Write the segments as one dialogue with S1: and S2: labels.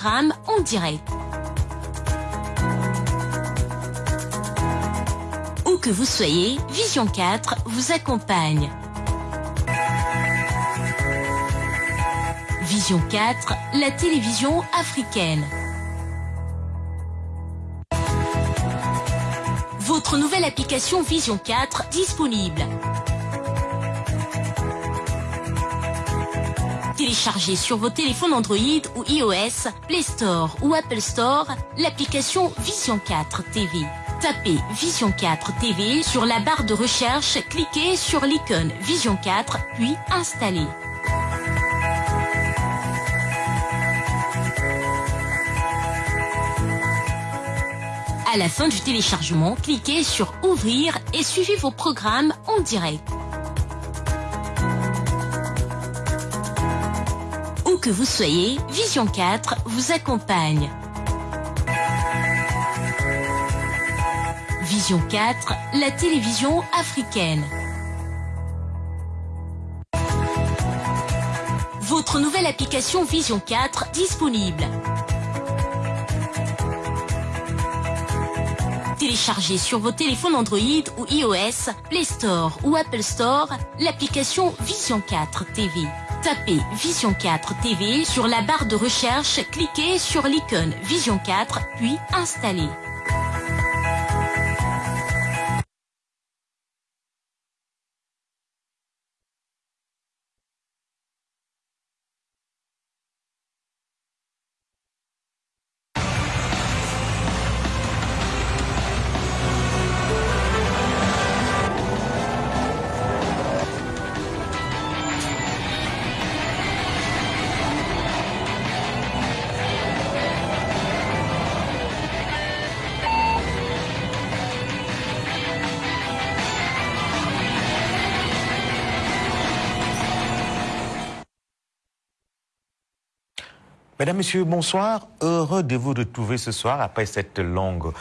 S1: programmes en direct. Où que vous soyez, Vision 4 vous accompagne. Vision 4, la télévision africaine. Votre nouvelle application Vision 4 disponible. Téléchargez sur vos téléphones Android ou iOS, Play Store ou Apple Store l'application Vision 4 TV. Tapez Vision 4 TV sur la barre de recherche, cliquez sur l'icône Vision 4 puis installez. À la fin du téléchargement, cliquez sur Ouvrir et suivez vos programmes en direct. Que vous soyez, Vision 4 vous accompagne. Vision 4, la télévision africaine. Votre nouvelle application Vision 4 disponible. Téléchargez sur vos téléphones Android ou iOS, Play Store ou Apple Store l'application Vision 4 TV. Tapez Vision 4 TV sur la barre de recherche, cliquez sur l'icône Vision 4 puis installez.
S2: Mesdames, Messieurs, bonsoir. Heureux de vous retrouver ce soir après cette longue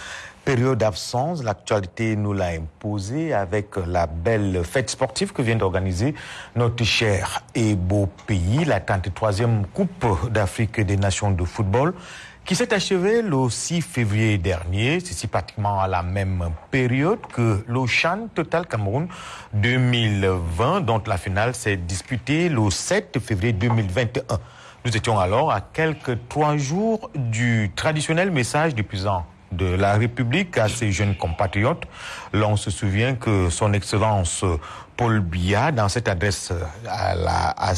S2: période d'absence. L'actualité nous l'a imposé avec la belle fête sportive que vient d'organiser notre cher et beau pays, la 33e Coupe d'Afrique des Nations de football qui s'est achevée le 6 février dernier, ceci pratiquement à la même période que l'Ocean Total Cameroun 2020, dont la finale s'est disputée le 7 février 2021. Nous étions alors à quelques trois jours du traditionnel message du président de la République à ses jeunes compatriotes. L'on se souvient que son Excellence Paul Biya, dans cette adresse à,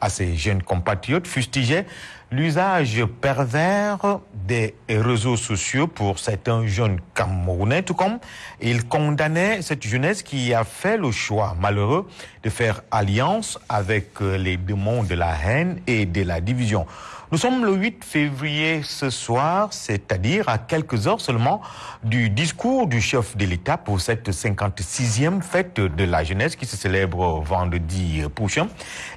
S2: à ses jeunes compatriotes, fustigeait l'usage pervers des réseaux sociaux pour certains jeunes Camerounais, tout comme il condamnait cette jeunesse qui a fait le choix malheureux de faire alliance avec les démons de la haine et de la division. Nous sommes le 8 février ce soir, c'est-à-dire à quelques heures seulement du discours du chef de l'État pour cette 56e fête de la jeunesse qui se célèbre vendredi prochain.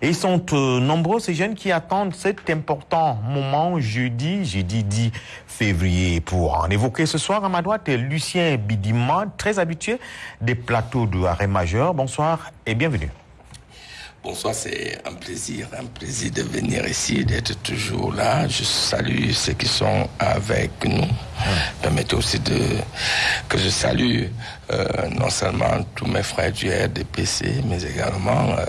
S2: Et ils sont euh, nombreux ces jeunes qui attendent cet important moment jeudi, jeudi 10 février. Pour en évoquer ce soir à ma droite, Lucien Bidima, très habitué des plateaux de arrêt majeur. Bonsoir et bienvenue.
S3: Bonsoir, c'est un plaisir, un plaisir de venir ici, d'être toujours là. Je salue ceux qui sont avec nous. Permettez aussi de, que je salue euh, non seulement tous mes frères du RDPC, mais également euh,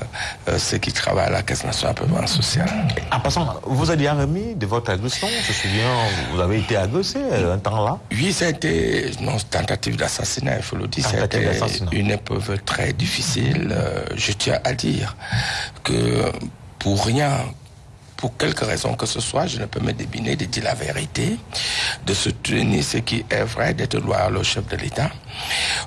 S3: euh, ceux qui travaillent à la Caisse nationale de sociale.
S2: En passant, vous bien remis de votre agression Je me souviens, vous avez été agressé un temps là
S3: Oui, été une tentative d'assassinat, il faut le dire. C'était une épreuve très difficile. je tiens à dire que pour rien, pour quelque raison que ce soit, je ne peux me débiner de dire la vérité, de soutenir ce qui est vrai, d'être loyal au chef de l'État.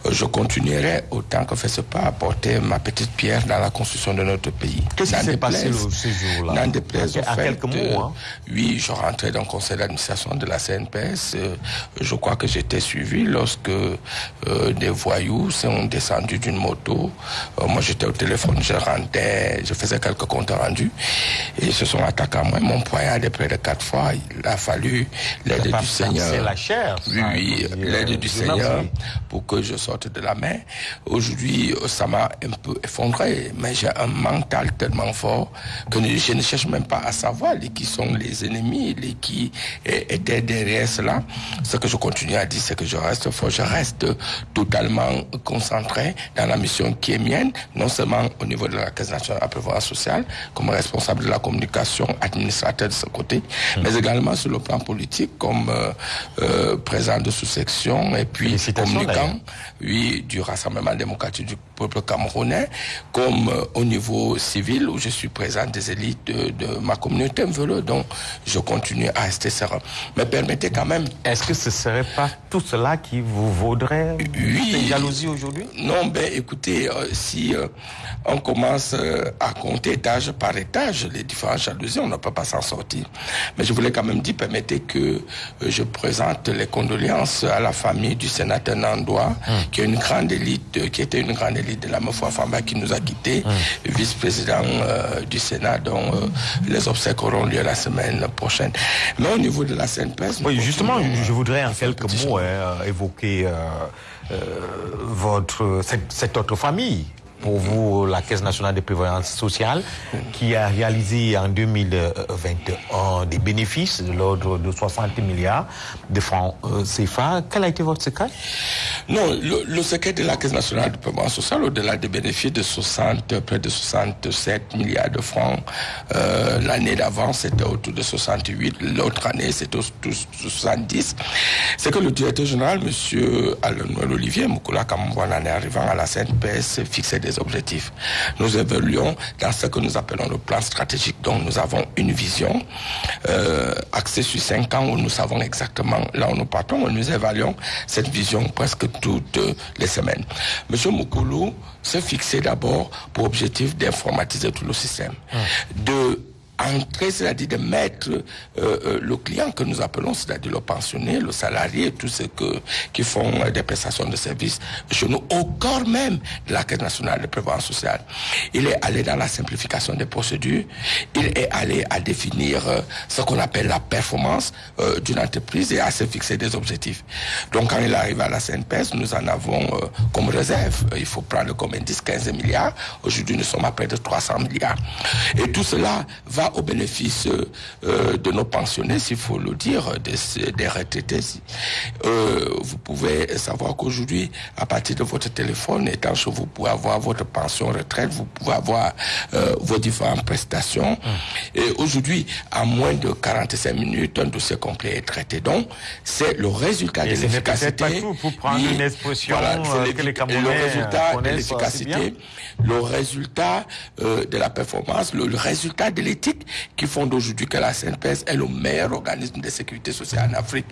S3: Je continuerai autant que fait ce pas à porter ma petite pierre dans la construction de notre pays.
S2: Qu'est-ce qui s'est passé ce jour-là
S3: N'en déplaise
S2: à,
S3: fait,
S2: quelques mots, hein.
S3: Oui, je rentrais dans le conseil d'administration de la CNPS. je crois que j'étais suivi lorsque euh, des voyous sont descendus d'une moto. Euh, moi, j'étais au téléphone, je rentrais, je faisais quelques comptes rendus et ils se sont attaqués à moi. Mon poignard près de quatre fois. Il a fallu l'aide du Seigneur.
S2: C'est la chair.
S3: Oui, oui, l'aide du Seigneur pour pour que je sorte de la mer. Aujourd'hui, ça m'a un peu effondré, mais j'ai un mental tellement fort que je ne cherche même pas à savoir les, qui sont les ennemis, les qui étaient derrière cela. Ce que je continue à dire, c'est que je reste fort, je reste totalement concentré dans la mission qui est mienne, non seulement au niveau de la Caisse nationale de la prévoyance sociale, comme responsable de la communication administrateur de ce côté, mmh. mais également sur le plan politique, comme euh, euh, président de sous-section et puis communicant oui, du Rassemblement démocratique du peuple camerounais, comme euh, au niveau civil où je suis présent des élites de, ma communauté Donc, je continue à rester serein. Mais permettez quand même...
S2: Est-ce que ce serait pas tout cela qui vous vaudrait oui, jalousie aujourd'hui?
S3: Non, ben écoutez, euh, si euh, on commence à compter étage par étage les différentes jalousies, on ne peut pas s'en sortir. Mais je voulais quand même dire, permettez que je présente les condoléances à la famille du sénateur Hum qui est une grande élite, euh, qui était une grande élite de la Mofo Famba qui nous a quittés, hum. vice-président euh, du Sénat, dont euh, les obsèques auront lieu la semaine prochaine. Mais au niveau de la CNPS...
S2: Oui, justement, je voudrais en quelques mots hein, évoquer votre, cette autre famille pour vous la Caisse nationale de prévoyance sociale qui a réalisé en 2021 des bénéfices de l'ordre de 60 milliards de francs euh, CFA. Quel a été votre secret?
S3: Non, le, secret de la Caisse nationale de prévoyance sociale, au-delà des bénéfices de 60, près de 67 milliards de francs, euh, l'année d'avant c'était autour de 68, l'autre année c'était autour de 70, c'est que le directeur général, M. Alain Olivier Moukoula Kamouane, en arrivant à la CNPS, fixait des objectifs. Nous évoluons dans ce que nous appelons le plan stratégique. Donc nous avons une vision euh, axée sur cinq ans où nous savons exactement là où nous partons. Et nous évaluons cette vision presque toutes les semaines. Monsieur Moukoulou s'est fixé d'abord pour objectif d'informatiser tout le système, de entrer, c'est-à-dire de mettre euh, euh, le client que nous appelons, c'est-à-dire le pensionné, le salarié, tous ceux que, qui font euh, des prestations de services chez nous, au corps même de la Caisse nationale de prévoyance sociale. Il est allé dans la simplification des procédures, il est allé à définir ce qu'on appelle la performance d'une entreprise et à se fixer des objectifs. Donc quand il arrive à la CNPS, nous en avons comme réserve, il faut prendre comme indice 15 milliards, aujourd'hui nous sommes à près de 300 milliards. Et tout cela va au bénéfice euh, de nos pensionnés, s'il faut le dire, des, des retraités. Euh, vous pouvez savoir qu'aujourd'hui, à partir de votre téléphone, étant chez vous pouvez avoir votre pension retraite, vous pouvez avoir euh, vos différentes prestations. Hum. Et aujourd'hui, à moins de 45 minutes, un dossier complet est traité. Donc, c'est le résultat de l'efficacité.
S2: Pour prendre une expression que les
S3: le résultat de l'efficacité, le résultat de la performance, le résultat de l'éthique qui font d'aujourd'hui que la CNPS est le meilleur organisme de sécurité sociale en Afrique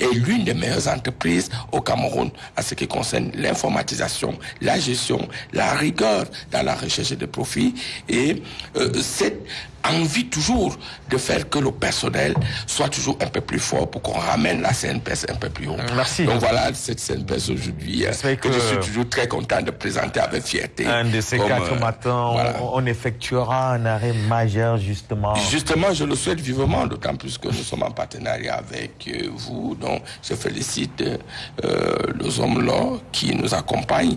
S3: et l'une des meilleures entreprises au Cameroun en ce qui concerne l'informatisation, la gestion, la rigueur dans la recherche de profits. Et euh, cette envie toujours de faire que le personnel soit toujours un peu plus fort pour qu'on ramène la CNPS un peu plus haut.
S2: Merci.
S3: Donc voilà cette CNPS aujourd'hui hein, que, je suis toujours très content de présenter avec fierté.
S2: Un de ces quatre euh, matins, on, effectuera un arrêt majeur justement.
S3: Justement, je le souhaite vivement, d'autant plus que nous sommes en partenariat avec euh, vous. Donc je félicite euh, les hommes là qui nous accompagnent,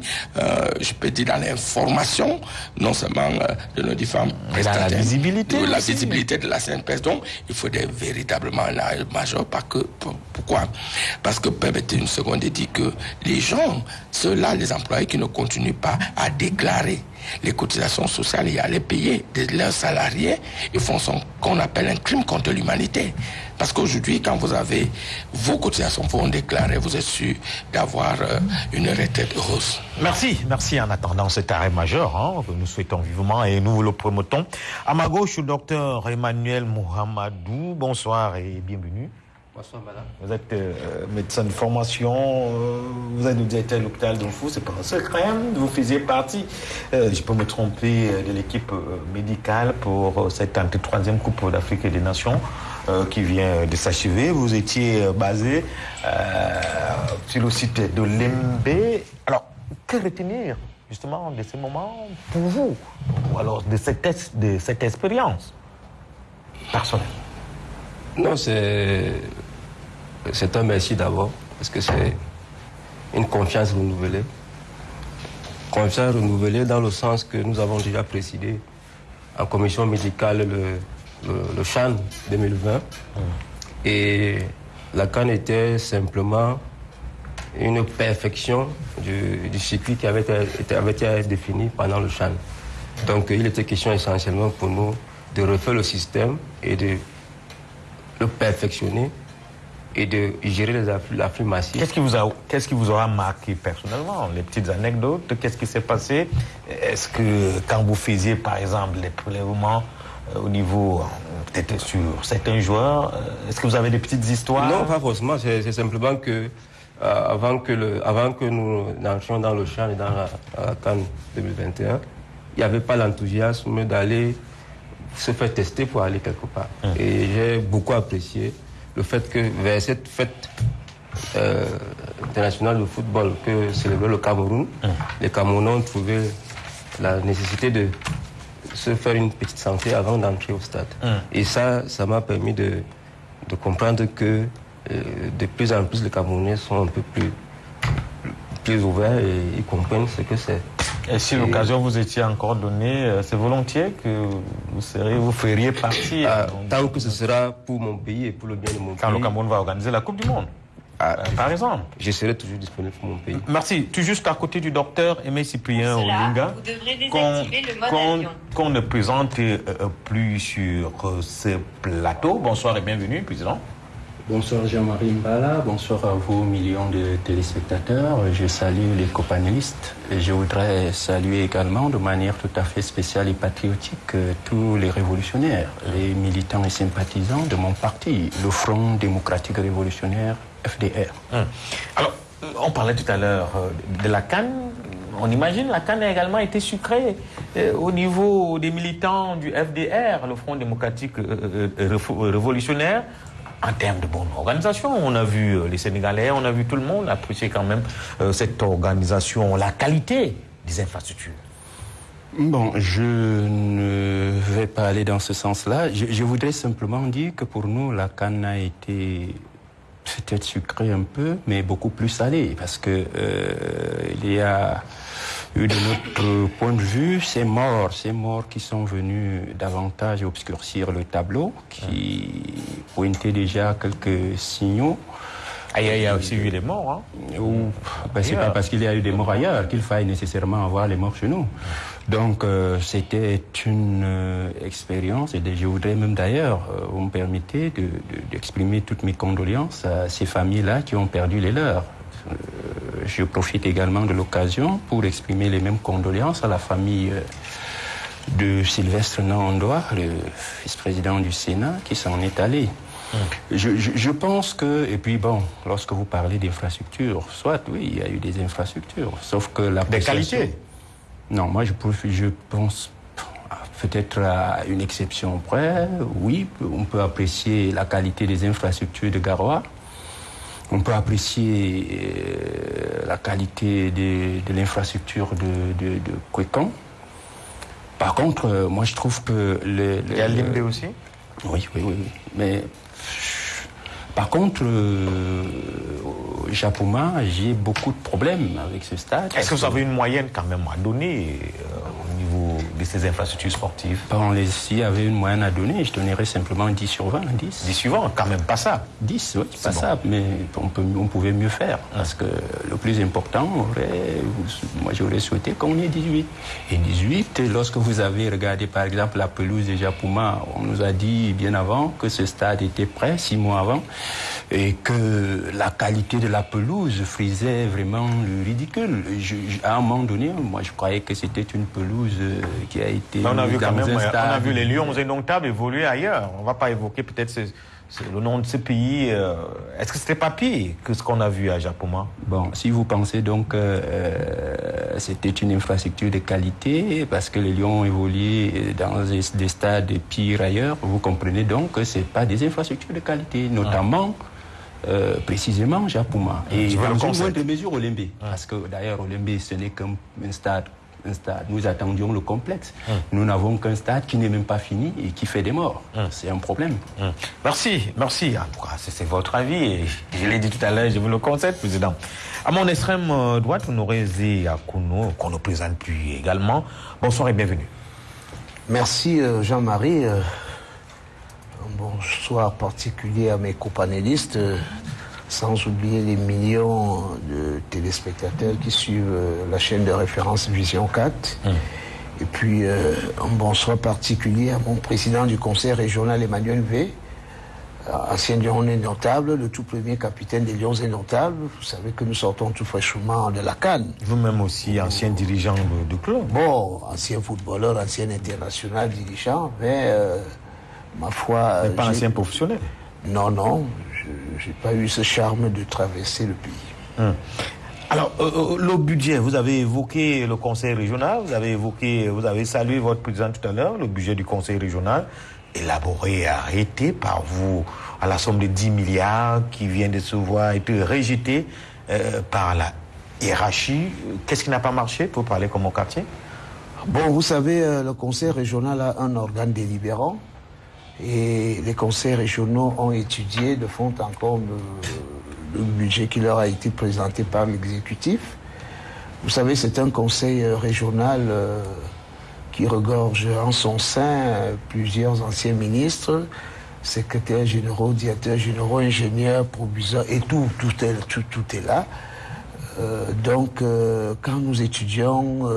S3: je peux dire dans l'information, non seulement de nos différents prestataires.
S2: La visibilité
S3: la visibilité de la CNPS. Donc, il faudrait véritablement un arrêt majeur. Parce que, pourquoi? Parce que, permettez une seconde de dire que les gens, ceux-là, les employés qui ne continuent pas à déclarer les cotisations sociales et à les payer de leurs salariés, ils font ce qu'on appelle un crime contre l'humanité. Parce qu'aujourd'hui, quand vous avez vos cotisations, vous déclarées, vous êtes sûr d'avoir euh, une retraite heureuse.
S2: Merci, merci en attendant cet arrêt majeur hein, que nous souhaitons vivement et nous le promotons. À ma gauche, le docteur Emmanuel Mohamedou. Bonsoir et bienvenue.
S4: Bonsoir, madame.
S2: Vous êtes euh, médecin de formation, euh, vous êtes le directeur local de Fou, c'est pas un secret, hein. vous faisiez partie, euh, je peux me tromper, de l'équipe médicale pour cette 33e Coupe d'Afrique et des Nations qui vient de s'achever. Vous étiez basé sur le site de l'MB. Alors, que retenir justement de ces moments pour vous, ou alors de cette, de cette expérience personnelle?
S4: Non, c'est c'est un merci d'abord, parce que c'est une confiance renouvelée. Confiance renouvelée dans le sens que nous avons déjà présidé en commission médicale le, le, CHAN 2020. Et la CAN était simplement une perfection du, circuit qui avait été, avait été, défini pendant le CHAN. Donc il était question essentiellement pour nous de refaire le système et de le perfectionner et de gérer les afflux, massifs.
S2: Qu'est-ce qui, vous a, qu'est-ce qui vous aura marqué personnellement? Les petites anecdotes Qu'est-ce qui s'est passé? Est-ce que quand vous faisiez par exemple les prélèvements euh, au niveau, euh, peut-être sur certains joueurs, euh, est-ce que vous avez des petites histoires?
S4: Non, pas forcément. C'est, simplement que avant, que le, avant que nous entrions dans le champ et dans la, la Cannes 2021, il n'y avait pas l'enthousiasme d'aller se faire tester pour aller quelque part. Hum. Et j'ai beaucoup apprécié le fait que vers cette fête euh, internationale de football que célébrait le Cameroun, hum. les Camerounais ont trouvé la nécessité de se faire une petite santé avant d'entrer au stade. Hum. Et ça, ça m'a permis de, comprendre que euh, de plus en plus les Camerounais sont un peu plus, plus ouverts et ils comprennent ce que c'est.
S2: Et si l'occasion vous étiez encore donnée, euh, c'est volontiers que vous, seriez, vous feriez partie
S4: ah, Tant que ce sera pour mon pays et pour le bien de mon
S2: pays.
S4: Quand
S2: le Cameroun va organiser la Coupe du Monde. Ah, euh, par exemple.
S4: Je serai toujours disponible pour mon pays.
S2: Merci. Tu es juste à côté du docteur Aimé Cyprien Olinga. Qu'on ne présente euh, plus sur ce plateau. Bonsoir et bienvenue, président.
S5: Bonsoir Jean-Marie Mbala, bonsoir à vous millions de téléspectateurs. Je salue les copanélistes et je voudrais saluer également de manière tout à fait spéciale et patriotique euh, tous les révolutionnaires, les militants et sympathisants de mon parti, le Front démocratique révolutionnaire FDR.
S2: Hum. Alors, on parlait tout à l'heure euh, de la Cannes. On imagine la Cannes a également été sucrée euh, au niveau des militants du FDR, le Front démocratique révolutionnaire en termes de bonne organisation. On a vu euh, les Sénégalais, on a vu tout le monde apprécier quand même euh, cette organisation, la qualité des infrastructures.
S5: Bon, je ne vais pas aller dans ce sens-là. Je, voudrais simplement dire que pour nous, la canne a été peut-être sucrée un peu, mais beaucoup plus salée, parce que euh, il y a de notre point de vue, ces morts, ces morts qui sont venus davantage obscurcir le tableau, qui pointaient déjà quelques signaux.
S2: Ah, il y a aussi eu des morts. Hein.
S5: Ben, c'est pas parce qu'il y a eu des morts ailleurs qu'il faille nécessairement avoir les morts chez nous. Donc euh, c'était une euh, expérience et je voudrais même d'ailleurs, euh, vous me permettez, d'exprimer toutes mes condoléances à ces familles-là qui ont perdu les leurs. Euh, je profite également de l'occasion pour exprimer les mêmes condoléances à la famille euh, de Sylvestre Nandois, le vice-président du Sénat, qui s'en est allé. Hum. Je, pense que, et puis bon, lorsque vous parlez d'infrastructures, soit oui, il y a eu des infrastructures, sauf que la
S2: Des qualités
S5: Non, moi je, je pense peut-être à une exception près, oui, on peut apprécier la qualité des infrastructures de Garoua, on peut apprécier euh, la qualité de, l'infrastructure de, de, de Par contre, euh, moi je trouve que... Le,
S2: le, a l'IMD aussi?
S5: Oui, oui, oui. Mais par contre, euh, au Japoma, j'ai beaucoup de problèmes avec ce stade.
S2: Est-ce que vous avez une moyenne quand même à donner au niveau de ces infrastructures sportives?
S5: Bon, S'il y avait une moyenne à donner, je donnerais simplement 10 sur 20. 10,
S2: 10 sur 20, quand même pas ça.
S5: 10, oui, pas ça, mais on, peut, on, pouvait mieux faire. Parce que le plus important, moi j'aurais souhaité qu'on ait 18. Et 18, lorsque vous avez regardé par exemple la pelouse de Japoma, on nous a dit bien avant que ce stade était prêt, six mois avant et que la qualité de la pelouse frisait vraiment le ridicule. à un moment donné, moi je croyais que c'était une pelouse euh, qui a été.
S2: on a vu quand même, on a vu les Lions indomptables évoluer ailleurs. On ne va pas évoquer peut-être le nom de ce pays. Euh, est-ce que c'était pas pire que ce qu'on a vu à Japoma?
S5: Bon, si vous pensez donc euh, c'était une infrastructure de qualité, parce que les Lions ont évolué dans des, stades pires ailleurs, vous comprenez donc que ce pas des infrastructures de qualité, notamment. Euh, précisément Japoma. Et dans une moindre mesure Olembe. Parce que d'ailleurs Olembe ce n'est qu'un stade un stade. Nous attendions le complexe. Hum. Nous n'avons qu'un stade qui n'est même pas fini et qui fait des morts. Hum. C'est un problème.
S2: Hum. Merci, merci. c'est votre avis et je l'ai dit tout à l'heure, je vous le conseille, Président. À mon extrême euh, droite, on aurait à Kouno, qu'on ne présente plus également. Bonsoir et bienvenue.
S6: Merci euh, Jean-Marie. Euh, bonsoir particulier à mes copanélistes sans oublier les millions de téléspectateurs qui suivent euh, la chaîne de référence Vision 4. Hum. Et puis, euh, un bonsoir particulier à mon président du conseil régional, Emmanuel V, ancien Lion notable, le tout premier capitaine des Lions indomptables. Vous savez que nous sortons tout fraîchement de la Cannes.
S2: Vous-même aussi, ancien dirigeant du club.
S6: Bon, ancien footballeur, ancien international dirigeant, mais euh, ma foi...
S2: Mais pas ancien professionnel
S6: Non, non, je n'ai pas eu ce charme de traverser le pays.
S2: Hum. Alors, euh, euh, le budget, vous avez évoqué le conseil régional, vous avez évoqué, vous avez salué votre président tout à l'heure, le budget du conseil régional, élaboré et arrêté par vous à la somme de 10 milliards qui vient de se voir être rejeté euh, par la hiérarchie. Qu'est-ce qui n'a pas marché pour parler comme au quartier?
S6: Bon, vous savez, le conseil régional a un organe délibérant et les conseils régionaux ont étudié de fond en comble le, budget qui leur a été présenté par l'exécutif. Vous savez, c'est un conseil régional euh, qui regorge en son sein plusieurs anciens ministres, secrétaires généraux, directeurs généraux, ingénieurs, proviseurs, et tout, tout est, tout, tout est là. Euh, donc, euh, quand nous étudions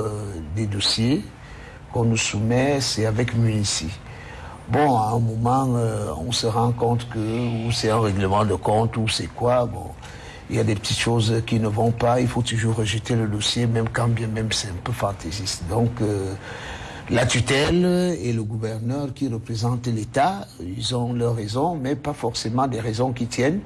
S6: des dossiers qu'on nous soumet, c'est avec Munici. Bon, à un moment, euh, on se rend compte que c'est un règlement de compte ou c'est quoi. Bon, il y a des petites choses qui ne vont pas. Il faut toujours rejeter le dossier, même quand bien même c'est un peu fantaisiste. Donc, euh, la tutelle et le gouverneur qui représentent l'État, ils ont leurs raisons, mais pas forcément des raisons qui tiennent.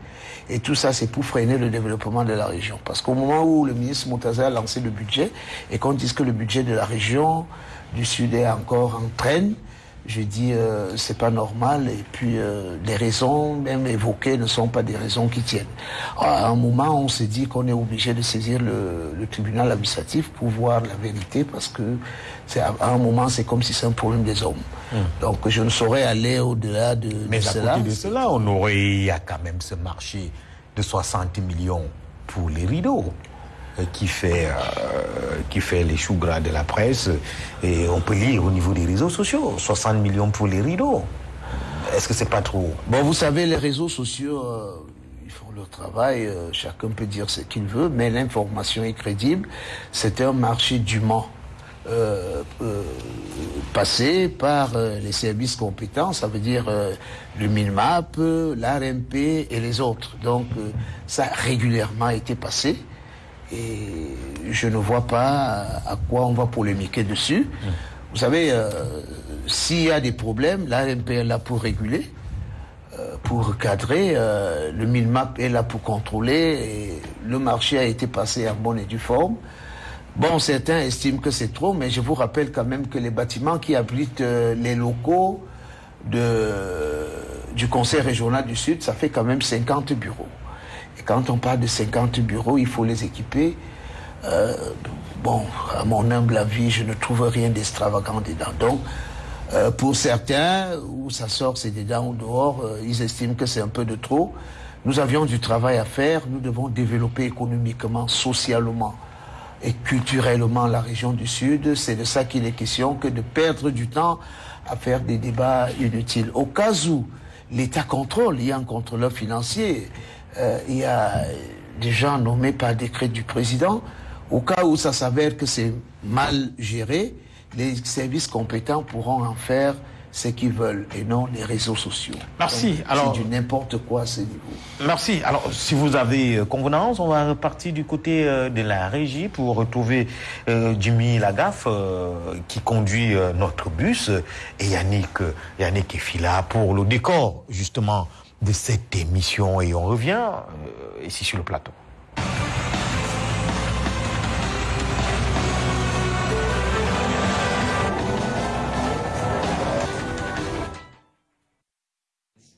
S6: Et tout ça, c'est pour freiner le développement de la région. Parce qu'au moment où le ministre Moutaza a lancé le budget, et qu'on dise que le budget de la région du Sud est encore en traîne, je dis euh, c'est pas normal et puis euh, les raisons même évoquées ne sont pas des raisons qui tiennent. À un moment, on s'est dit qu'on est obligé de saisir le, tribunal administratif pour voir la vérité parce que c'est à, un moment c'est comme si c'est un problème des hommes. Hmm. Donc je ne saurais aller au-delà de,
S2: Mais
S6: de
S2: à côté de cela, on aurait il y a quand même ce marché de 60 millions pour les rideaux. Euh, qui fait, euh, qui fait les choux gras de la presse. Et on peut lire au niveau des réseaux sociaux, 60 millions pour les rideaux. Est-ce que c'est pas trop?
S6: Bon, vous savez, les réseaux sociaux, euh, ils font leur travail, chacun peut dire ce qu'il veut, mais l'information est crédible. C'est un marché dûment passé par les services compétents, ça veut dire le MINMAP, l'ARMP et les autres. Donc, ça a régulièrement été passé. Et je ne vois pas à quoi on va polémiquer dessus. Vous savez, euh, s'il y a des problèmes, l'AMP est là pour réguler, euh, pour cadrer, euh, le MINMAP est là pour contrôler, le marché a été passé en bonne et due forme. Bon, certains estiment que c'est trop, mais je vous rappelle quand même que les bâtiments qui abritent les locaux du Conseil régional du Sud, ça fait quand même 50 bureaux. Quand on parle de 50 bureaux, il faut les équiper. Euh, bon, à mon humble avis, je ne trouve rien d'extravagant dedans. Donc, euh, pour certains, où ça sort, c'est dedans ou dehors, euh, ils estiment que c'est un peu de trop. Nous avions du travail à faire. Nous devons développer économiquement, socialement et culturellement la région du Sud. C'est de ça qu'il est question que de perdre du temps à faire des débats inutiles. Au cas où l'État contrôle, il y a un contrôleur financier. Euh, il y a des gens nommés par décret du président. Au cas où ça s'avère que c'est mal géré, les services compétents pourront en faire ce qu'ils veulent et non les réseaux sociaux.
S2: Merci. Alors,
S6: c'est du n'importe quoi à ce niveau.
S2: Merci. Alors, si vous avez euh, convenance, on va repartir du côté euh, de la régie pour retrouver Jimmy Lagaffe qui conduit notre bus et Yannick, Yannick Fila pour le décor, justement, de cette émission et on revient euh, ici sur le plateau.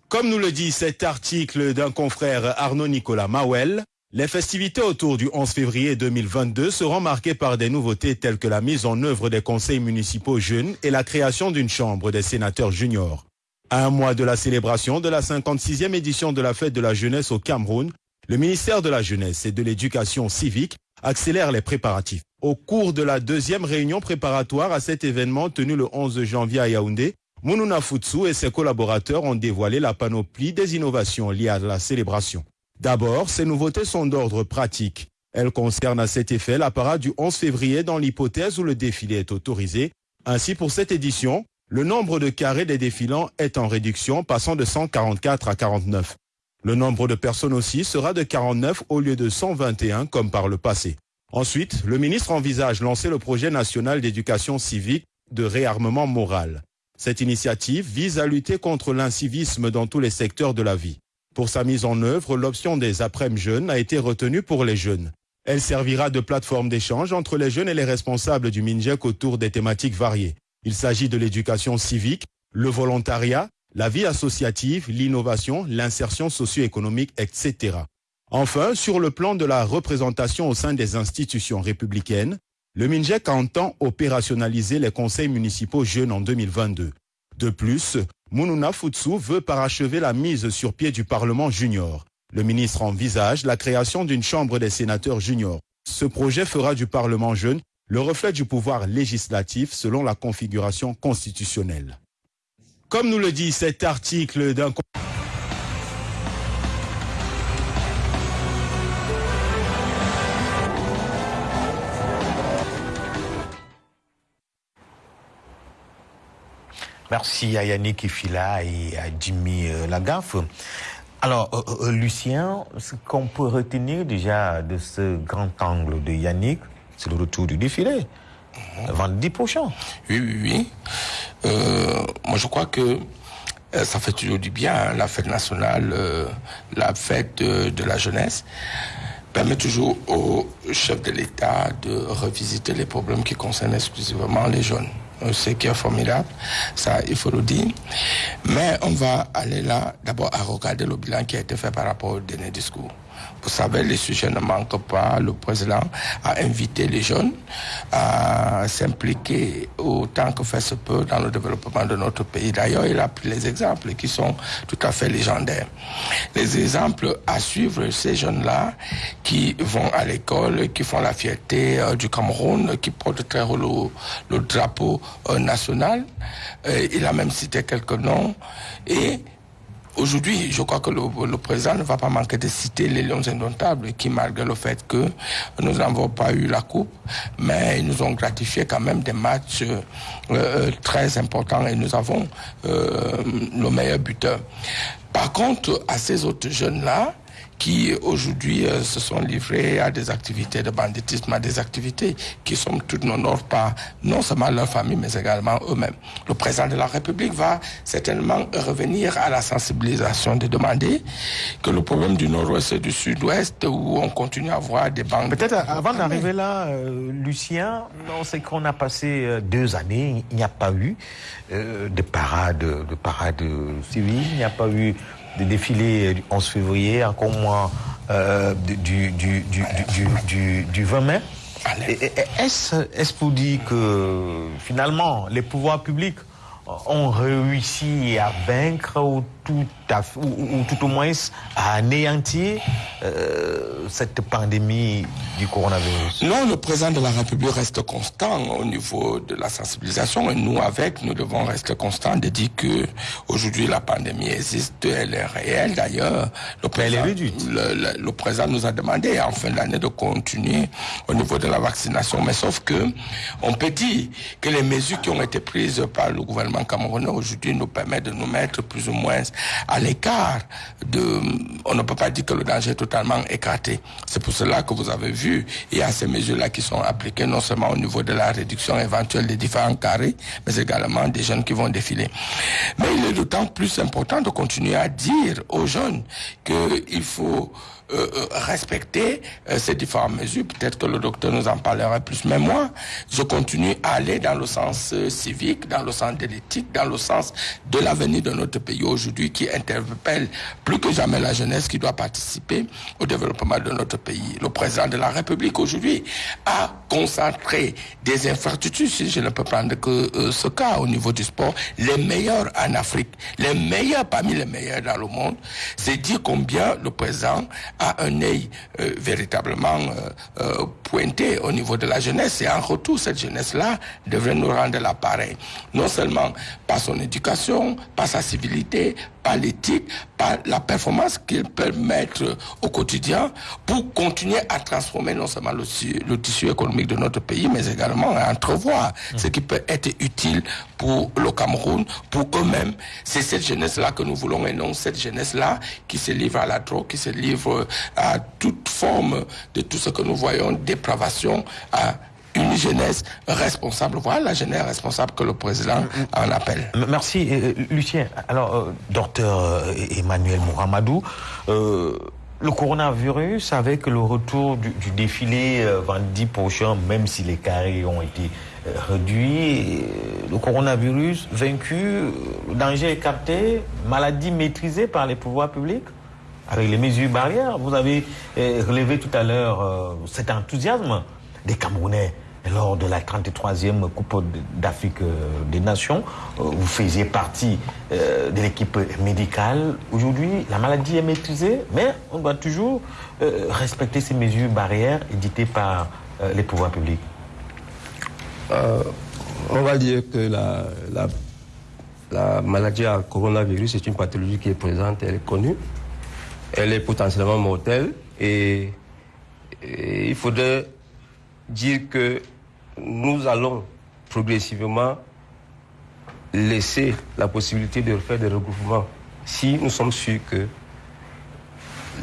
S7: Comme nous le dit cet article d'un confrère Arnaud Nicolas Mawel, Les festivités autour du 11 février 2022 seront marquées par des nouveautés telles que la mise en œuvre des conseils municipaux jeunes et la création d'une chambre des sénateurs juniors. Un mois de la célébration de la 56e édition de la fête de la jeunesse au Cameroun, le ministère de la Jeunesse et de l'Éducation civique accélère les préparatifs. Au cours de la deuxième réunion préparatoire à cet événement tenu le 11 janvier à Yaoundé, Mununa Futsu et ses collaborateurs ont dévoilé la panoplie des innovations liées à la célébration. D'abord, ces nouveautés sont d'ordre pratique. Elles concernent à cet effet la parade du 11 février dans l'hypothèse où le défilé est autorisé. Ainsi, pour cette édition, le nombre de carrés des défilants est en réduction, passant de 144 à 49. Le nombre de personnes aussi sera de 49 au lieu de 121 comme par le passé. Ensuite, le ministre envisage lancer le projet national d'éducation civique de réarmement moral. Cette initiative vise à lutter contre l'incivisme dans tous les secteurs de la vie. Pour sa mise en œuvre, l'option des après-midi jeunes a été retenue pour les jeunes. Elle servira de plateforme d'échange entre les jeunes et les responsables du MINJEC autour des thématiques variées. Il s'agit de l'éducation civique, le volontariat, la vie associative, l'innovation, l'insertion socio-économique, etc. Enfin, sur le plan de la représentation au sein des institutions républicaines, le MINJEC entend opérationnaliser les conseils municipaux jeunes en 2022. De plus, Mununa Futsu veut parachever la mise sur pied du Parlement junior. Le ministre envisage la création d'une chambre des sénateurs juniors. Ce projet fera du Parlement jeune le reflet du pouvoir législatif selon la configuration constitutionnelle. Comme nous le dit cet article d'un...
S2: Merci à Yannick Ifila et à Jimmy euh, Lagaffe. Alors, euh, euh, Lucien, ce qu'on peut retenir déjà de ce grand angle de Yannick, c'est le retour du défilé. Le vendredi prochain.
S3: Oui, oui, oui. Euh, moi, je crois que euh, ça fait toujours du bien, hein, la fête nationale, euh, la fête de, la jeunesse permet toujours au chef de l'État de revisiter les problèmes qui concernent exclusivement les jeunes. Ce qui est formidable, ça il faut le dire. Mais on va aller là d'abord à regarder le bilan qui a été fait par rapport au dernier discours. Vous savez, les sujets ne manquent pas. Le président a invité les jeunes à s'impliquer autant que fait se peut dans le développement de notre pays. D'ailleurs, il a pris les exemples qui sont tout à fait légendaires. Les exemples à suivre, ces jeunes-là qui vont à l'école, qui font la fierté euh, du Cameroun, qui portent très haut le, drapeau euh, national. Euh, il a même cité quelques noms. Et Aujourd'hui, je crois que le, président ne va pas manquer de citer les Lions indomptables qui, malgré le fait que nous n'avons pas eu la coupe, mais ils nous ont gratifié quand même des matchs euh, euh, très importants et nous avons euh, le meilleur buteur. Par contre, à ces autres jeunes-là, qui aujourd'hui euh, se sont livrés à des activités de banditisme, à des activités qui sont toutes n'honorent pas non seulement leur famille, mais également eux-mêmes. Le président de la République va certainement revenir à la sensibilisation de demander que le problème du nord-ouest et du sud-ouest, où on continue à voir des banques...
S2: Peut-être avant d'arriver là, euh, Lucien, on sait qu'on a passé euh, deux années, il n'y a pas eu de parade, de parade civile, il n'y a pas eu des défilés du 11 février, encore moins euh, du, du, du, du, 20 mai. Est-ce pour dire que finalement les pouvoirs publics ont réussi à vaincre ou tout, ou, tout au moins à anéantir euh, cette pandémie du coronavirus.
S3: Non, le président de la République reste constant au niveau de la sensibilisation et nous avec, nous devons rester constants de dire que aujourd'hui la pandémie existe, elle est réelle. D'ailleurs. Le président, le, le, président nous a demandé en fin d'année de continuer au niveau de la vaccination, mais sauf que on peut dire que les mesures qui ont été prises par le gouvernement camerounais aujourd'hui nous permettent de nous mettre plus ou moins à l'écart de... On ne peut pas dire que le danger est totalement écarté. C'est pour cela que vous avez vu, il y a ces mesures-là qui sont appliquées non seulement au niveau de la réduction éventuelle des différents carrés, mais également des jeunes qui vont défiler. Mais il est d'autant plus important de continuer à dire aux jeunes qu'il faut euh, euh, respecter euh, ces différentes mesures. Peut-être que le docteur nous en parlera plus. Mais moi, je continue à aller dans le sens civique, dans le sens de l'État politique dans le sens de l'avenir de notre pays aujourd'hui qui interpelle plus que jamais la jeunesse qui doit participer au développement de notre pays. Le président de la République aujourd'hui a concentré des infrastructures, si je ne peux prendre que euh, ce cas au niveau du sport, les meilleurs en Afrique, les meilleurs parmi les meilleurs dans le monde. C'est dire combien le président a un œil euh, véritablement euh, pointé au niveau de la jeunesse et en retour cette jeunesse-là devrait nous rendre l'appareil. Non seulement par son éducation, par sa civilité, par l'éthique, par la performance qu'il peut mettre au quotidien pour continuer à transformer non seulement le, tissu économique de notre pays, mais également à entrevoir ce qui peut être utile pour le Cameroun, pour eux-mêmes. C'est cette jeunesse-là que nous voulons et non cette jeunesse-là qui se livre à la drogue, qui se livre à toute forme de tout ce que nous voyons, dépravation, une jeunesse responsable. Voilà la jeunesse responsable que le président en appelle.
S2: Merci, Lucien. Alors, docteur Emmanuel Mouramadou, le coronavirus, avec le retour du, défilé vendredi prochain, même si les carrés ont été réduits, le coronavirus vaincu, le danger écarté, maladie maîtrisée par les pouvoirs publics avec les mesures barrières. Vous avez relevé tout à l'heure cet enthousiasme des Camerounais lors de la 33e Coupe d'Afrique des Nations. Vous faisiez partie de l'équipe médicale. Aujourd'hui, la maladie est maîtrisée, mais on doit toujours respecter ces mesures barrières éditées par les pouvoirs publics.
S4: on va dire que la maladie à coronavirus est une pathologie qui est présente, elle est connue. Elle est potentiellement mortelle et, et il faudrait dire que nous allons progressivement laisser la possibilité de faire des regroupements si nous sommes sûrs que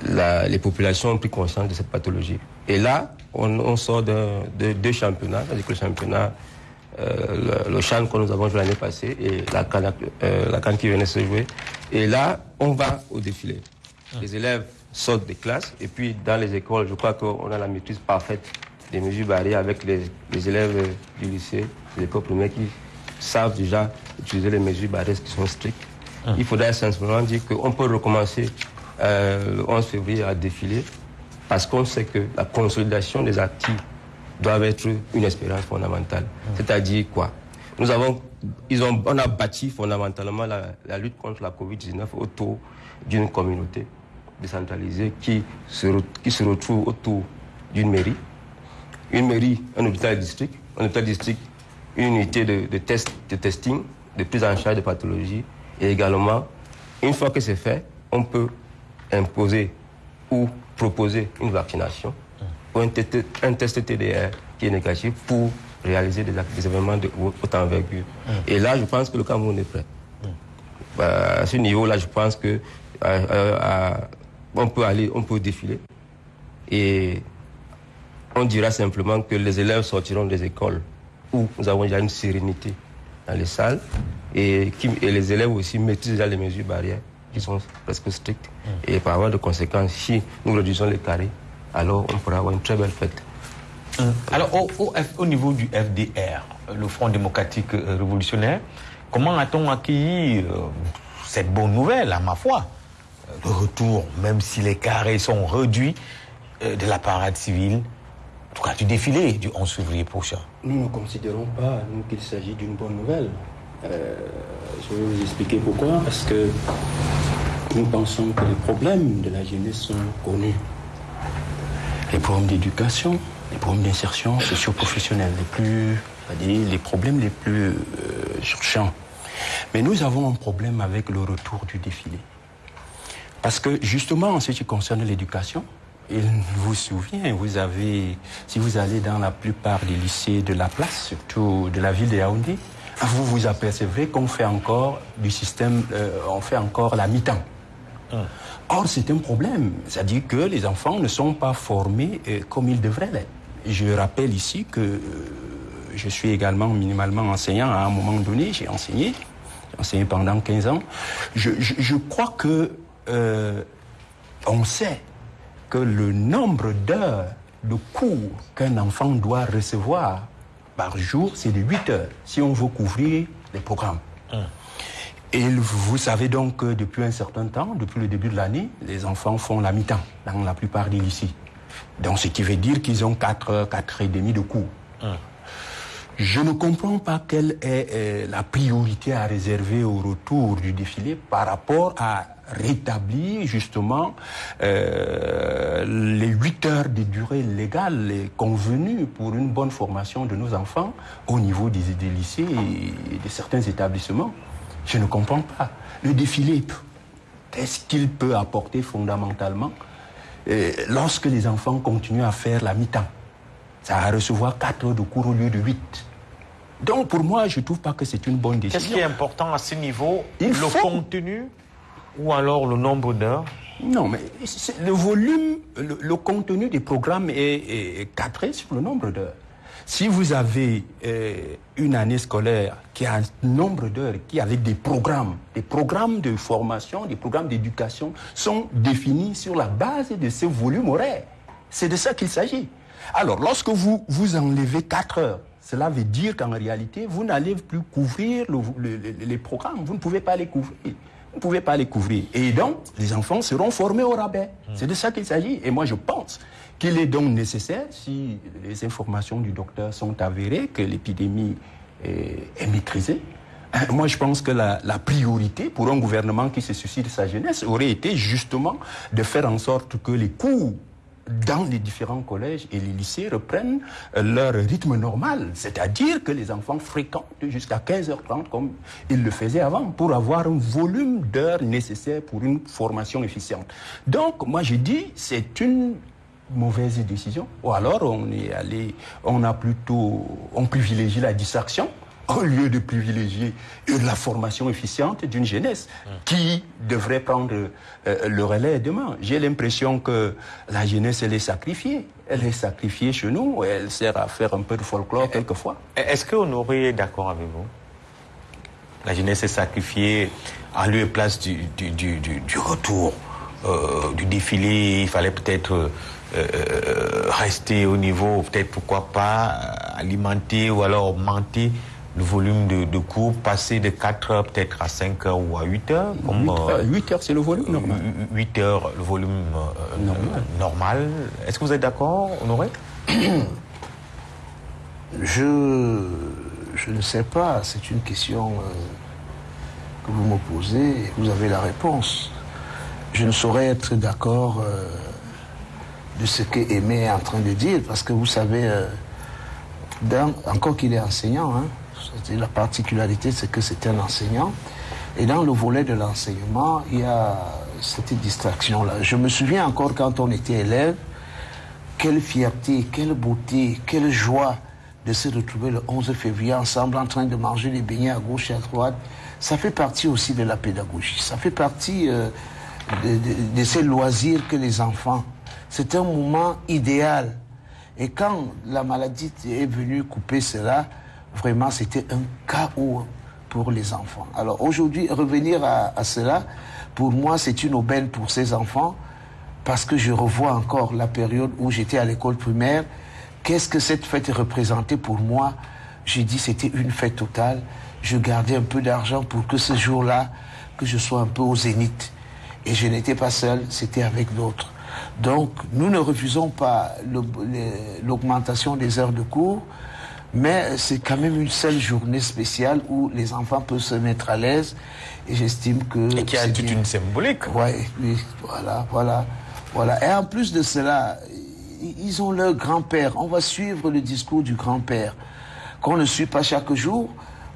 S4: la, les populations ont pris conscience de cette pathologie. Et là, on, on sort de, de deux championnats, c'est-à-dire que le championnat, euh, le, le Chan que nous avons joué l'année passée et la canne, euh, la canne qui venait se jouer. Et là, on va au défilé. Les élèves sortent des classes et puis dans les écoles, je crois qu'on a la maîtrise parfaite des mesures barrières avec les, les élèves du lycée, des écoles primaires qui savent déjà utiliser les mesures barrières qui sont strictes. Il faudrait simplement dire qu'on peut recommencer euh, le 11 février à défiler parce qu'on sait que la consolidation des actifs doit être une expérience fondamentale. C'est-à-dire quoi? Nous avons, ils ont, on a bâti fondamentalement la, la lutte contre la Covid-19 autour d'une communauté décentralisée qui se, qui se retrouve autour d'une mairie, une mairie, un hôpital district, un hôpital district, une unité de, de, test, de testing, de prise en charge de pathologie, et également, une fois que c'est fait, on peut imposer ou proposer une vaccination ou un, un test TDR qui est négatif pour réaliser des, des événements de haute envergure. Et là, je pense que le Cameroun est prêt. Bah, à ce niveau-là, je pense que euh, euh, on peut aller, on peut défiler. Et on dira simplement que les élèves sortiront des écoles où nous avons déjà une sérénité dans les salles et, qui, et les élèves aussi maîtrisent déjà les mesures barrières qui sont presque strictes. Et par avoir de conséquences, si nous réduisons les carrés, alors on pourra avoir une très belle fête.
S2: Alors, au, au, au, niveau du FDR, le Front démocratique révolutionnaire, comment a-t-on accueilli euh, cette bonne nouvelle, à ma foi? Le retour, même si les carrés sont réduits, euh, de la parade civile, en tout cas du défilé du 11 février prochain
S5: Nous ne considérons pas qu'il s'agit d'une bonne nouvelle. Euh, je vais vous expliquer pourquoi. Parce que nous pensons que les problèmes de la jeunesse sont connus. Les problèmes d'éducation, les problèmes d'insertion socio-professionnelle, les plus, les problèmes les plus euh, urgents. Mais nous avons un problème avec le retour du défilé. Parce que justement, en ce qui concerne l'éducation, il vous souvient, vous avez, si vous allez dans la plupart des lycées de la place, surtout de la ville de Yaoundé, vous vous apercevrez qu'on fait encore du système, euh, on fait encore la mi-temps. Or, c'est un problème. C'est-à-dire que les enfants ne sont pas formés euh, comme ils devraient l'être. Je rappelle ici que euh, je suis également minimalement enseignant. À un moment donné, j'ai enseigné. J'ai enseigné pendant 15 ans. Je, je, je crois que euh, on sait que le nombre d'heures de cours qu'un enfant doit recevoir par jour, c'est de 8 heures, si on veut couvrir les programmes. Et vous savez donc que depuis un certain temps, depuis le début de l'année, les enfants font la mi-temps dans la plupart des lycées. Donc ce qui veut dire qu'ils ont 4 heures, 4 et demi de cours. Je ne comprends pas quelle est euh, la priorité à réserver au retour du défilé par rapport à rétablir justement euh, les 8 heures de durée légale et convenue pour une bonne formation de nos enfants au niveau des, des lycées et de certains établissements. Je ne comprends pas. Le défilé, qu'est-ce qu'il peut apporter fondamentalement? Euh, lorsque les enfants continuent à faire la mi-temps Ça va recevoir 4 heures de cours au lieu de 8. Donc pour moi, je ne trouve pas que c'est une bonne décision.
S2: Qu'est-ce qui est important à ce niveau? Le contenu ou alors le nombre d'heures?
S5: Non, mais le volume, le, contenu des programmes est, est cadré sur le nombre d'heures. Si vous avez euh, une année scolaire qui a un nombre d'heures, qui avec des programmes, des programmes de formation, des programmes d'éducation sont définis sur la base de ce volume horaire. C'est de ça qu'il s'agit. Alors, lorsque vous, vous enlevez 4 heures, cela veut dire qu'en réalité, vous n'allez plus couvrir les programmes. Vous ne pouvez pas les couvrir. Vous ne pouvez pas les couvrir. Et donc, les enfants seront formés au rabais. C'est de ça qu'il s'agit. Et moi, je pense qu'il est donc nécessaire, si les informations du docteur sont avérées, que l'épidémie est, maîtrisée, hein, moi, je pense que la, la, priorité pour un gouvernement qui se soucie de sa jeunesse aurait été justement de faire en sorte que les coûts dans les différents collèges et les lycées reprennent euh, leur rythme normal, c'est-à-dire que les enfants fréquentent jusqu'à 15h30 comme ils le faisaient avant pour avoir un volume d'heures nécessaire pour une formation efficiente. Donc, moi, je dis, c'est une mauvaise décision. Ou alors, on est allé, on a plutôt, on privilégie la distraction au lieu de privilégier la formation efficiente d'une jeunesse qui devrait prendre euh, le relais demain. J'ai l'impression que la jeunesse, elle est sacrifiée. Elle est sacrifiée chez nous, elle sert à faire un peu de folklore quelquefois.
S2: Est-ce que Honoré est d'accord avec vous? La jeunesse est sacrifiée à lieu et place du, du, retour, euh, du défilé. Il fallait peut-être... Euh, rester au niveau, peut-être pourquoi pas alimenter ou alors augmenter le volume de, cours passer de 4 heures peut-être à 5 heures ou à 8 heures
S5: comme, 8, heures, c'est le volume normal.
S2: 8 heures, le volume euh, normal. Est-ce que vous êtes d'accord, Honoré?
S6: Je, je ne sais pas. C'est une question euh, que vous me posez et vous avez la réponse. Je ne saurais être d'accord euh, de ce que Aimé est en train de dire parce que vous savez, encore qu'il est enseignant, hein, la particularité, c'est que c'est un enseignant. Et dans le volet de l'enseignement, il y a cette distraction-là. Je me souviens encore quand on était élève, quelle fierté, quelle beauté, quelle joie de se retrouver le 11 février ensemble en train de manger les beignets à gauche et à droite. Ça fait partie aussi de la pédagogie. Ça fait partie euh, de, de, ces loisirs que les enfants. C'est un moment idéal. Et quand la maladie est venue couper cela, vraiment, c'était un chaos pour les enfants. Alors aujourd'hui, revenir à, cela, pour moi, c'est une aubaine pour ces enfants, parce que je revois encore la période où j'étais à l'école primaire. Qu'est-ce que cette fête représentait pour moi? J'ai dit c'était une fête totale. Je gardais un peu d'argent pour que ce jour-là, que je sois un peu au zénith. Et je n'étais pas seul, c'était avec d'autres. Donc, nous ne refusons pas l'augmentation des heures de cours, mais c'est quand même une seule journée spéciale où les enfants peuvent se mettre à l'aise. Et j'estime que.
S2: Et qui a toute une symbolique.
S6: Ouais, oui, voilà, voilà, voilà. Et en plus de cela, ils ont leur grand-père. On va suivre le discours du grand-père. Qu'on ne suit pas chaque jour.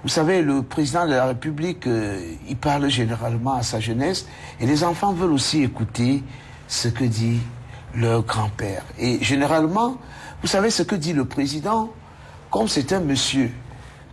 S6: Vous savez, le président de la République, euh, il parle généralement à sa jeunesse. Et les enfants veulent aussi écouter ce que dit leur grand-père. Et généralement, vous savez ce que dit le président? Comme c'est un monsieur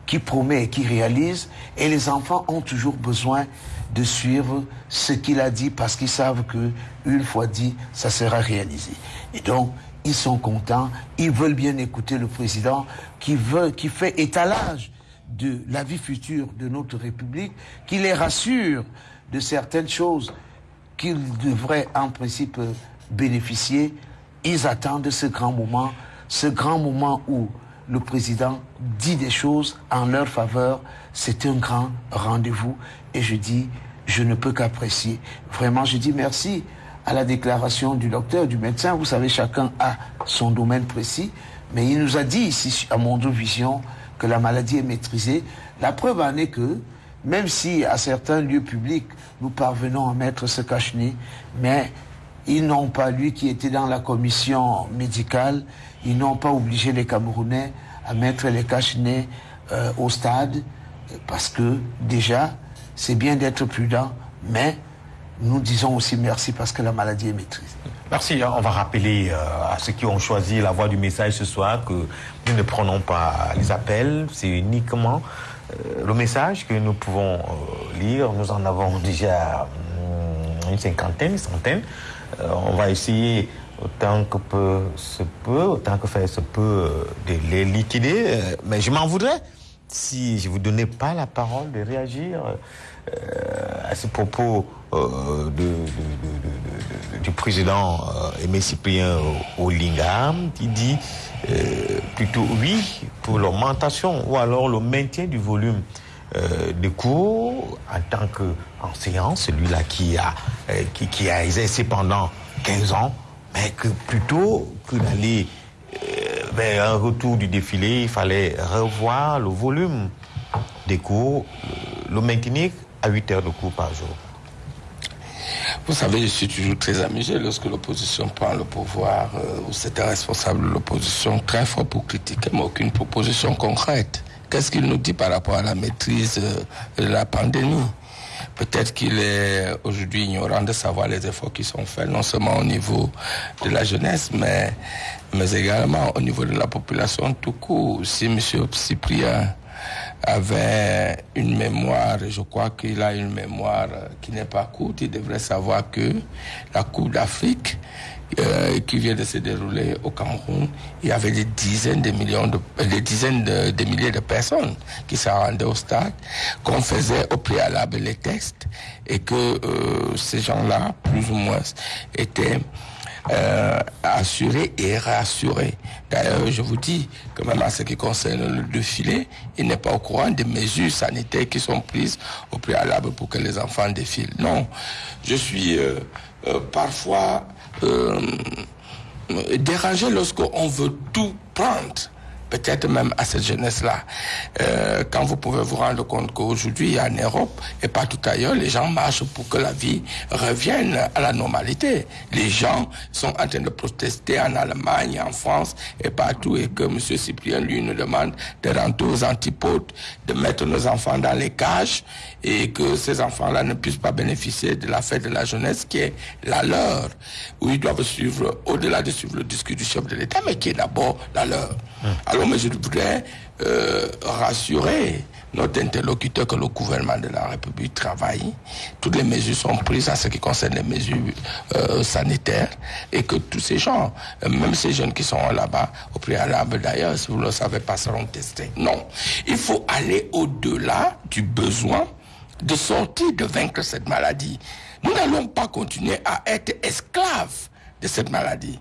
S6: qui promet et qui réalise, et les enfants ont toujours besoin de suivre ce qu'il a dit parce qu'ils savent que une fois dit, ça sera réalisé. Et donc, ils sont contents, ils veulent bien écouter le président qui veut, qui fait étalage de la vie future de notre République, qui les rassure de certaines choses qu'ils devraient en principe bénéficier. Ils attendent ce grand moment, ce grand moment où le président dit des choses en leur faveur. C'est un grand rendez-vous et je dis, je ne peux qu'apprécier. Vraiment, je dis merci à la déclaration du docteur, du médecin. Vous savez, chacun a son domaine précis. Mais il nous a dit ici, à Mondo Vision, que la maladie est maîtrisée. La preuve en est que, même si à certains lieux publics, nous parvenons à mettre ce cache-nez, mais ils n'ont pas, lui qui était dans la commission médicale, ils n'ont pas obligé les Camerounais à mettre les cache-nez euh, au stade, parce que déjà, c'est bien d'être prudent, mais nous disons aussi merci parce que la maladie est maîtrisée.
S2: Merci. Hein. On va rappeler euh, à ceux qui ont choisi la voie du message ce soir que nous ne prenons pas les appels, c'est uniquement euh, le message que nous pouvons lire. Nous en avons déjà hum, une cinquantaine, une centaine. On va essayer autant que peu se peut, autant que faire se peut, euh, de les liquider. Euh, mais je m'en voudrais si je ne vous donnais pas la parole de réagir euh, à ce propos du président Aimé Cyprien Olingam qui dit plutôt oui pour l'augmentation ou alors le maintien du volume de cours en tant qu'enseignant, celui-là qui a, qui, qui a exercé pendant 15 ans mais que plutôt que d'aller euh, un retour du défilé, il fallait revoir le volume des cours, le maintenir à 8 heures de cours par jour.
S3: Vous savez, je suis toujours très amusé lorsque l'opposition prend le pouvoir, euh, ou c'est un responsable de l'opposition très fort pour critiquer, mais aucune proposition concrète. Qu'est-ce qu'il nous dit par rapport à la maîtrise euh, de la pandémie? Peut-être qu'il est aujourd'hui ignorant de savoir les efforts qui sont faits, non seulement au niveau de la jeunesse, mais, mais également au niveau de la population tout court. Si M. Cyprien avait une mémoire, je crois qu'il a une mémoire qui n'est pas courte, il devrait savoir que la Coupe d'Afrique euh, qui vient de se dérouler au Cameroun, il y avait des dizaines de millions de, euh, des dizaines de, milliers de personnes qui se rendaient au stade, qu'on faisait au préalable les textes et que euh, ces gens-là, plus ou moins, étaient assurés et rassurés. D'ailleurs, je vous dis que même en ce qui concerne le défilé, il n'est pas au courant des mesures sanitaires qui sont prises au préalable pour que les enfants défilent. Non, je suis parfois euh, dérangé lorsqu'on veut tout prendre peut-être même à cette jeunesse-là. Euh, quand vous pouvez vous rendre compte qu'aujourd'hui, en Europe et partout ailleurs, les gens marchent pour que la vie revienne à la normalité. Les gens sont en train de protester en Allemagne, en France et partout, et que M. Cyprien, lui, nous demande de rentrer aux antipodes, de mettre nos enfants dans les cages et que ces enfants-là ne puissent pas bénéficier de la fête de la jeunesse qui est la leur, où ils doivent suivre, au-delà de suivre le discours du chef de l'État, mais qui est d'abord la leur. Hum. Mais je voudrais euh, rassurer notre interlocuteur que le gouvernement de la République travaille. Toutes les mesures sont prises en ce qui concerne les mesures euh, sanitaires et que tous ces gens, même ces jeunes qui sont là-bas, au préalable d'ailleurs, si vous ne le savez pas, seront testés. Non. Il faut aller au-delà du besoin de sortir, de vaincre cette maladie. Nous n'allons pas continuer à être esclaves de cette maladie.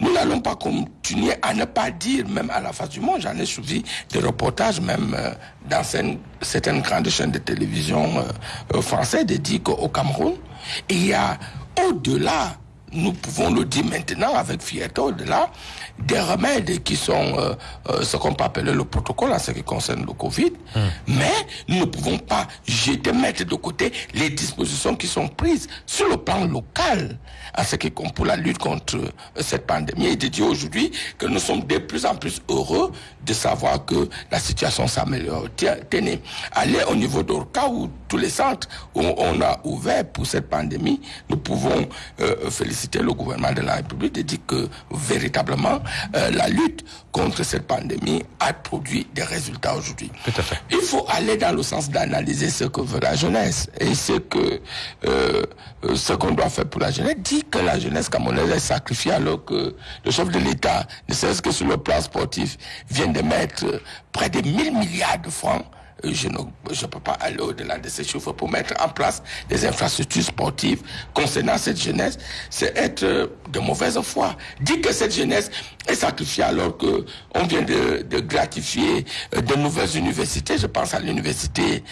S3: Nous n'allons pas continuer à ne pas dire, même à la face du monde, j'en ai suivi des reportages, même euh, dans certaines grandes chaînes de télévision euh, euh, françaises, de dire qu'au Cameroun, il y a au-delà nous pouvons le dire maintenant avec fierté au-delà des remèdes qui sont euh, euh, ce qu'on peut appeler le protocole en ce qui concerne le Covid, hmm. mais nous ne pouvons pas jeter, mettre de côté les dispositions qui sont prises sur le plan local à ce qui pour la lutte contre euh, cette pandémie et de dire aujourd'hui que nous sommes de plus en plus heureux de savoir que la situation s'améliore. Tenez, allez au niveau d'Orca où tous les centres où on a ouvert pour cette pandémie, nous pouvons féliciter le gouvernement de la République de dire que véritablement euh, la lutte contre cette pandémie a produit des résultats aujourd'hui. Il faut aller dans le sens d'analyser ce que veut la jeunesse et ce que euh, ce qu'on doit faire pour la jeunesse. Dit que la jeunesse camerounaise est sacrifiée alors que le chef de l'État, ne serait-ce que sur le plan sportif, vient de mettre près de 1000 milliards de francs je ne je peux pas aller au-delà de ces chiffres pour mettre en place des infrastructures sportives concernant cette jeunesse. C'est être de mauvaise foi. Dire que cette jeunesse est sacrifiée alors que on vient de, de gratifier de nouvelles universités. Je pense à l'université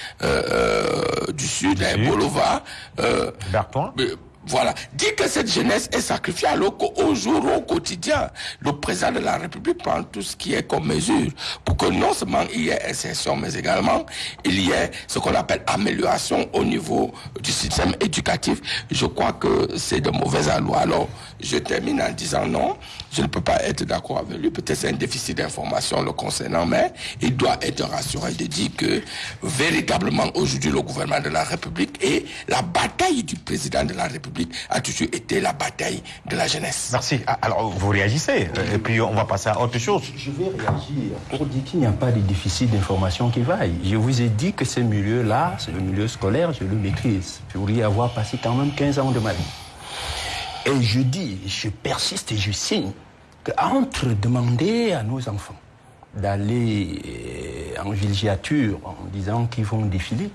S3: du Sud, à Bolova.
S2: Euh,
S3: voilà. Dire que cette jeunesse est sacrifiée alors qu'au jour, au quotidien, le président de la République prend tout ce qui est comme mesure pour que non seulement il y ait insertion, mais également il y ait ce qu'on appelle amélioration au niveau du système éducatif. Je crois que c'est de mauvais aloi. Alors, je termine en disant non, je ne peux pas être d'accord avec lui. Peut-être c'est un déficit d'information le concernant, mais il doit être rassuré de dire que véritablement aujourd'hui le gouvernement de la République et la bataille du président de la République a toujours été la bataille de la jeunesse.
S2: Merci. Ah, alors, vous réagissez, euh, et puis on va passer à autre chose.
S5: Je vais réagir pour dire qu'il n'y a pas de déficit d'information qui vaille. Je vous ai dit que ce milieu-là, c'est le milieu scolaire, je le maîtrise. Pour y avoir passé quand même 15 ans de ma vie. Et je dis, je persiste et je signe qu'entre demander à nos enfants d'aller euh, en villégiature en disant qu'ils vont défiler,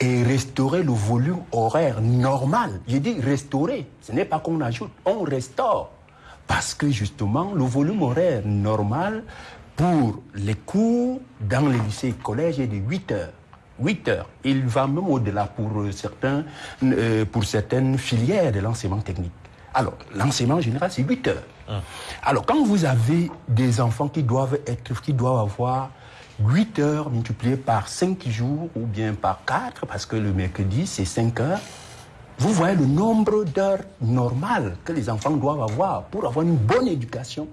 S5: et restaurer le volume horaire normal. Je dis restaurer, ce n'est pas qu'on ajoute, on restaure. Parce que justement, le volume horaire normal pour les cours dans les lycées et collèges est de 8 heures. 8 heures. Il va même au-delà pour, certains, euh, pour certaines filières de l'enseignement technique. Alors, l'enseignement général, c'est 8 heures. Hum. Alors, quand vous avez des enfants qui doivent, être, qui doivent avoir 8 heures multipliées par 5 jours ou bien par 4, parce que le mercredi, c'est 5 heures, vous voyez le nombre d'heures normales que les enfants doivent avoir pour avoir une bonne éducation.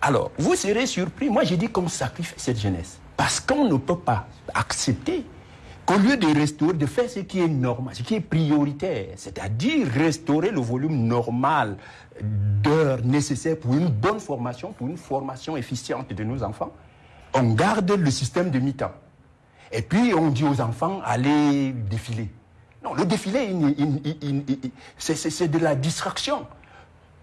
S5: Alors, vous serez surpris. Moi, j'ai dit qu'on sacrifie cette jeunesse. Parce qu'on ne peut pas accepter qu'au lieu de restaurer, de faire ce qui est normal, ce qui est prioritaire, c'est-à-dire restaurer le volume normal d'heures nécessaires pour une bonne formation, pour une formation efficiente de nos enfants, on garde le système de mi-temps. Et puis on dit aux enfants, allez défiler. Non, le défilé, c'est de la distraction.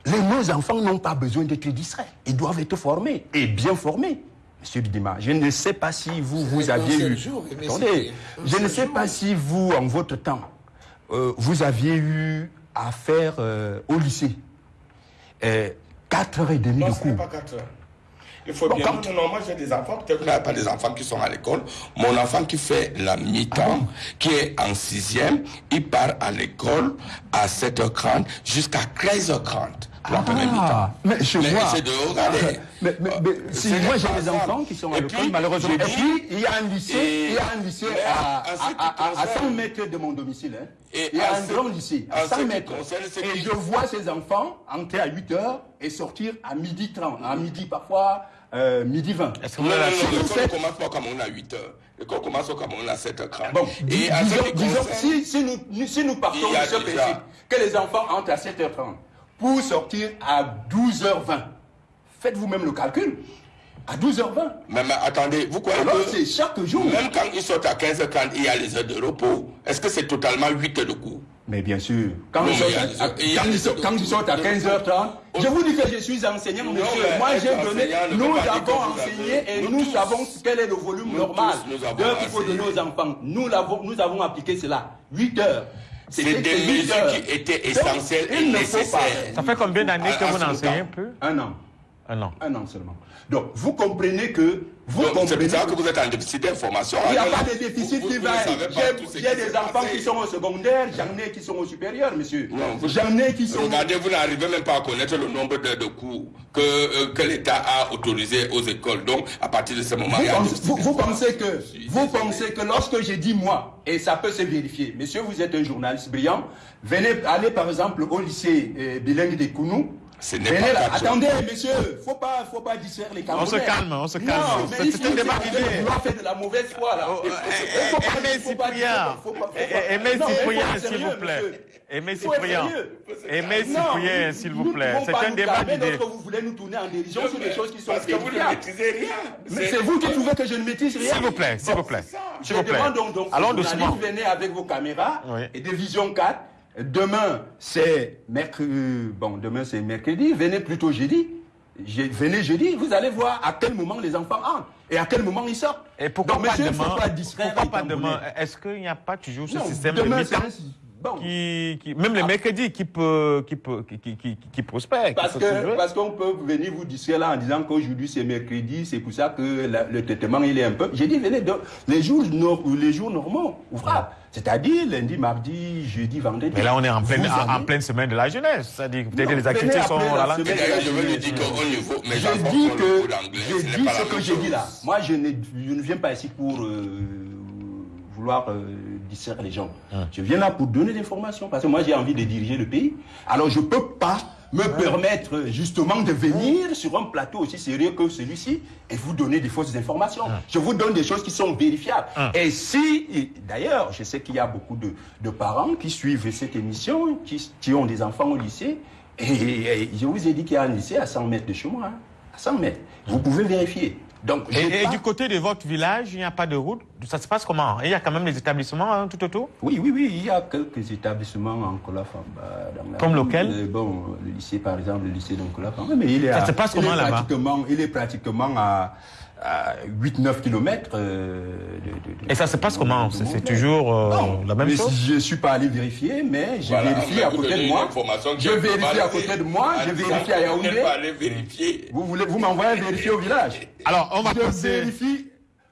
S5: Les, nos enfants n'ont pas besoin d'être distraits. Ils doivent être formés, et bien formés. Monsieur Bidima, je ne sais pas si vous, vous aviez eu... Attendez, je ne sais pas si vous, en votre temps, euh, vous aviez eu à faire euh, au lycée. Euh, 4h30 de cours.
S3: Pas 4 heures. Il faut bien. Non, non, moi j'ai des enfants, peut-être qu'il n'y a pas des enfants qui sont à l'école. Mon enfant qui fait la mi-temps, ah qui est en sixième, il part à l'école à 7h30 jusqu'à 13h30 pour la
S5: ah. Mais je vois.
S3: c'est de regarder.
S5: Mais, mais, mais si moi j'ai des enfants qui sont à l'école, malheureusement. Et puis il y a un lycée, il y a un lycée à, à, à, 100 mètres de mon domicile. Hein. Et il y a un grand lycée à 100 mètres. Et je vois ces enfants entrer à 8 h et sortir à midi 30, à midi parfois euh, midi 20.
S3: Est-ce que vous avez L'école commence pas comme on a 8 heures. L'école commence comme on a 7h30.
S5: Bon, et disons, disons si, si, nous, si nous partons de ce principe que les enfants entrent à 7h30 pour sortir à 12h20, faites vous-même le calcul. À 12h20.
S3: Mais, mais attendez, vous croyez
S5: Alors, que chaque jour.
S3: Même quand ils sortent à 15h30, il y a les heures de repos. Est-ce que c'est totalement 8 heures de cours?
S5: Mais bien sûr, quand, ils, sortent à, 15h30, je vous dis que je suis enseignant, monsieur. Moi, j'ai donné, nous avons enseigné et nous savons quel est le volume normal d'heures qu'il faut donner aux enfants. Nous, avons, nous avons appliqué cela. 8 heures.
S3: C'est des mesures qui étaient essentielles et nécessaires.
S2: Ça fait combien d'années que vous enseignez un peu
S5: Un an.
S2: Un an.
S5: Un an seulement. Donc, vous comprenez que... Vous
S3: comprenez ça que vous êtes en déficit d'information.
S5: Il n'y a pas de déficit qui va... J'ai des enfants qui sont au secondaire, j'en ai qui sont au supérieur, monsieur. J'en ai qui sont...
S3: Regardez, vous n'arrivez même pas à connaître le nombre de cours que, euh, que l'État a autorisé aux écoles. Donc, à partir de ce moment...
S5: Vous, vous, pensez que, vous pensez que lorsque j'ai dit moi, et ça peut se vérifier, monsieur, vous êtes un journaliste brillant, venez aller par exemple au lycée euh, bilingue de Kounou,
S3: ce n'est pas là.
S5: Attendez, monsieur, faut pas, faut pas distraire les Camerounais.
S2: On se calme, on se calme.
S5: C'est un débat d'idées. On fait de la mauvaise foi là.
S2: Aimez Cyprien, aimez Cyprien, s'il vous plaît. Aimez Cyprien, aimez Cyprien, s'il vous plaît. C'est un débat d'idées.
S5: Vous voulez nous tourner en dérision sur des choses qui sont
S3: Parce que vous ne maîtrisez rien.
S5: Mais c'est vous qui trouvez que je ne maîtrise rien.
S2: S'il vous plaît, s'il vous plaît. S'il vous plaît. Allons doucement.
S5: Venez avec vos caméras et de Vision 4 Demain, c'est mercredi. Bon, demain, c'est mercredi. Venez plutôt jeudi. venez jeudi, vous allez voir à quel moment les enfants entrent. et à quel moment ils sortent.
S2: Et pourquoi pas demain, pourquoi pas demain Est-ce qu'il n'y a pas toujours ce système de qui, qui, même les ah. mercredis qui peut, qui peut, qui, qui, qui, prospère.
S5: Parce que, parce qu'on peut venir vous dire là en disant qu'aujourd'hui c'est mercredi, c'est pour ça que le traitement il est un peu. J'ai dit venez de, les jours, les jours normaux, ouvrable. C'est-à-dire lundi, mardi, jeudi, vendredi.
S2: Mais là, on est en pleine, en, pleine semaine de la jeunesse. C'est-à-dire peut-être les activités sont là.
S3: Je veux lui dire qu'au niveau,
S5: mais je dis que, je dis ce que j'ai dit là. Moi, je ne, je ne viens pas ici pour euh, vouloir euh, distraire les gens. Hein. Je viens là pour donner des formations parce que moi j'ai envie de diriger le pays. Alors je peux pas me permettre justement de venir sur un plateau aussi sérieux que celui-ci et vous donner des fausses informations. Hein. Je vous donne des choses qui sont vérifiables. Hein. Et si, d'ailleurs, je sais qu'il y a beaucoup de, de, parents qui suivent cette émission, qui, qui, ont des enfants au lycée, et, je vous ai dit qu'il y a un lycée à 100 mètres de chez moi, à 100 mètres. Vous pouvez vérifier.
S2: Donc, et, du côté de votre village, il n'y a pas de route? Ça se passe comment? Il y a quand même des établissements hein, tout autour?
S5: Oui, oui, oui, il y a quelques établissements en Colafamba.
S2: Comme lequel?
S5: Euh, Bon, le lycée, par exemple, le lycée d'Oncolafamba. Mais il est
S2: Ça se passe comment là-bas?
S5: Il est pratiquement à à 8-9 km euh,
S2: de, Et ça se passe comment C'est toujours euh, la même chose
S5: Je ne suis pas allé vérifier, mais j'ai vérifié à côté de moi. Je vérifie à côté de moi, je vérifie à Yaoundé. Vous, voulez, vous m'envoyez vérifier au village
S2: Alors, on va
S5: je vérifie.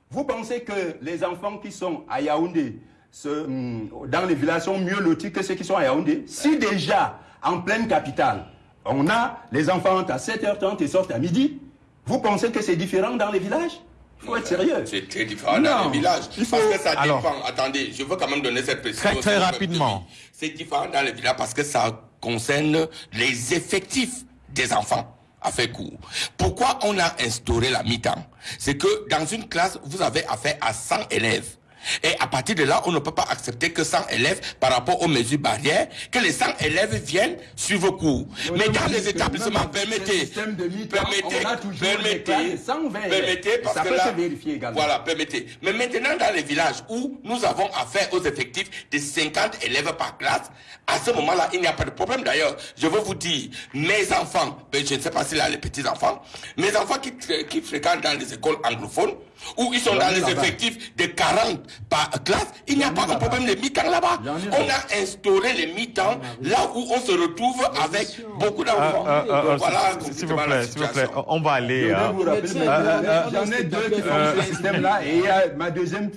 S5: Vous pensez que les enfants qui sont à Yaoundé, hum, dans les villages, sont mieux lotis que ceux qui sont à Yaoundé Si déjà, en pleine capitale, on a les enfants à 7h30 et sortent à midi, vous pensez que c'est différent dans les villages? Il faut être sérieux.
S3: C'est très différent dans les villages. Parce que ça dépend. Attendez, je veux quand même donner cette précision.
S2: Très, très rapidement.
S3: C'est différent dans les villages parce que ça concerne les effectifs des enfants à fait court. Pourquoi on a instauré la mi-temps? C'est que dans une classe, vous avez affaire à 100 élèves. Et à partir de là, on ne peut pas accepter que 100 élèves, par rapport aux mesures barrières, que les 100 élèves viennent suivre cours. Mais dans les établissements, permettez, permettez, permettez, permettez, parce que là, voilà, permettez. Mais maintenant, dans les villages où nous avons affaire aux effectifs de 50 élèves par classe, à ce moment-là, il n'y a pas de problème. D'ailleurs, je veux vous dire, mes enfants, ben, je ne sais pas s'il a les petits-enfants, mes enfants qui, qui fréquentent dans les écoles anglophones, où ils sont dans les effectifs de 40 par classe, il n'y a pas de problème de mi-temps là-bas. On a instauré les mi-temps là où on se retrouve avec beaucoup d'enfants.
S2: Ah, ah, ah, voilà, s'il vous plaît, s'il vous plaît, on va aller.
S5: J'en ai deux qui font ce système-là et il y a ma deuxième,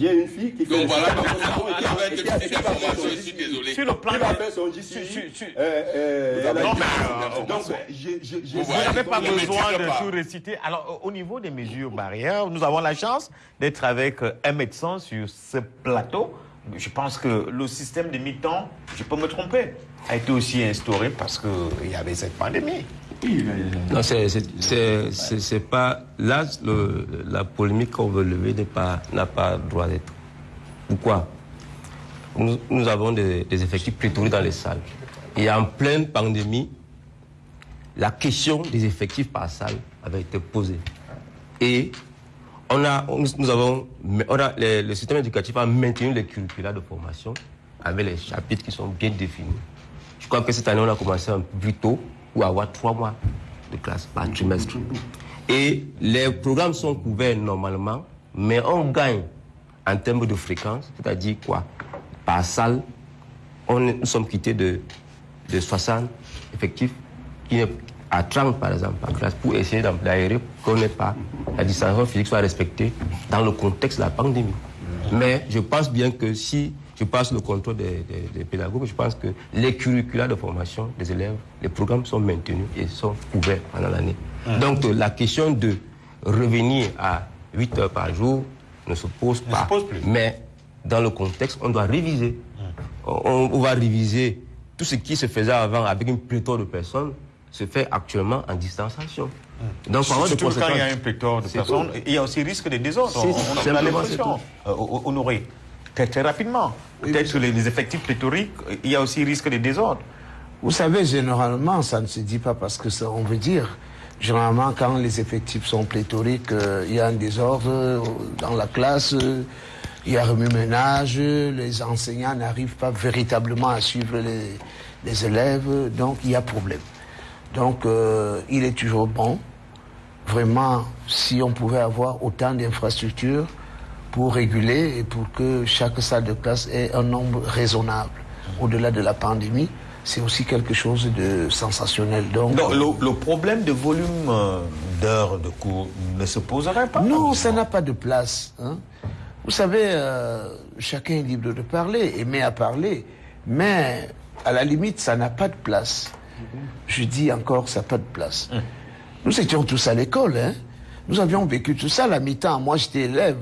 S5: j'ai une fille qui fait.
S3: Donc voilà, je suis désolé.
S2: Sur le plan, Non, mais donc, vous n'avez pas besoin de tout réciter. Alors, au niveau des mesures barrières, nous avons la chance d'être avec un médecin sur ce plateau. Je pense que le système de mi-temps, je peux me tromper, a été aussi instauré parce qu'il y avait cette pandémie.
S4: Non, c'est pas. Là, la polémique qu'on veut lever n'a pas, pas droit d'être. Pourquoi? Nous, avons des, effectifs pléthoriques dans les salles. Et en pleine pandémie, la question des effectifs par salle avait été posée. Et on a, nous avons, le, système éducatif a maintenu les curricula de formation avec les chapitres qui sont bien définis. Je crois que cette année, on a commencé un peu plus tôt pour avoir trois mois de classe par trimestre. Et les programmes sont couverts normalement, mais on gagne en termes de fréquence, c'est-à-dire quoi? Par salle, on, nous sommes quittés de, de 60 effectifs qui, à 30 par exemple en classe pour essayer d'aérer qu'on n'ait pas la distanciation physique soit respectée dans le contexte de la pandémie. Mais je pense bien que si je passe le contrôle des, pédagogues, je pense que les curricula de formation des élèves, les programmes sont maintenus et sont ouverts pendant l'année. Donc la question de revenir à 8 heures par jour ne se pose pas. Mais dans le contexte, on doit réviser. On, on va réviser tout ce qui se faisait avant avec une pléthore de personnes se fait actuellement en distanciation.
S2: Donc, Surtout quand il y a un pléthore de personnes, il y a aussi risque de désordre. On, on a l'impression, euh, honoré, très, très rapidement. Peut-être sur les, effectifs pléthoriques, il y a aussi risque de désordre.
S6: Vous savez, généralement, ça ne se dit pas parce que ça, on veut dire. Généralement, quand les effectifs sont pléthoriques, euh, il y a un désordre euh, dans la classe, il y a remue-ménage, les enseignants n'arrivent pas véritablement à suivre les, les élèves, donc il y a problème. Donc, euh, il est toujours bon, vraiment si on pouvait avoir autant d'infrastructures pour réguler et pour que chaque salle de classe ait un nombre raisonnable. Au-delà de la pandémie, c'est aussi quelque chose de sensationnel.
S2: Donc, le, problème de volume euh, d'heures de cours ne se poserait pas
S6: Non, ça n'a pas de place. Hein. Vous savez, euh, chacun est libre de parler, aimer à parler, mais à la limite, ça n'a pas de place. Je dis encore, ça n'a pas de place. Hum. Nous étions tous à l'école, hein. Nous avions vécu tout ça la mi-temps. Moi, j'étais élève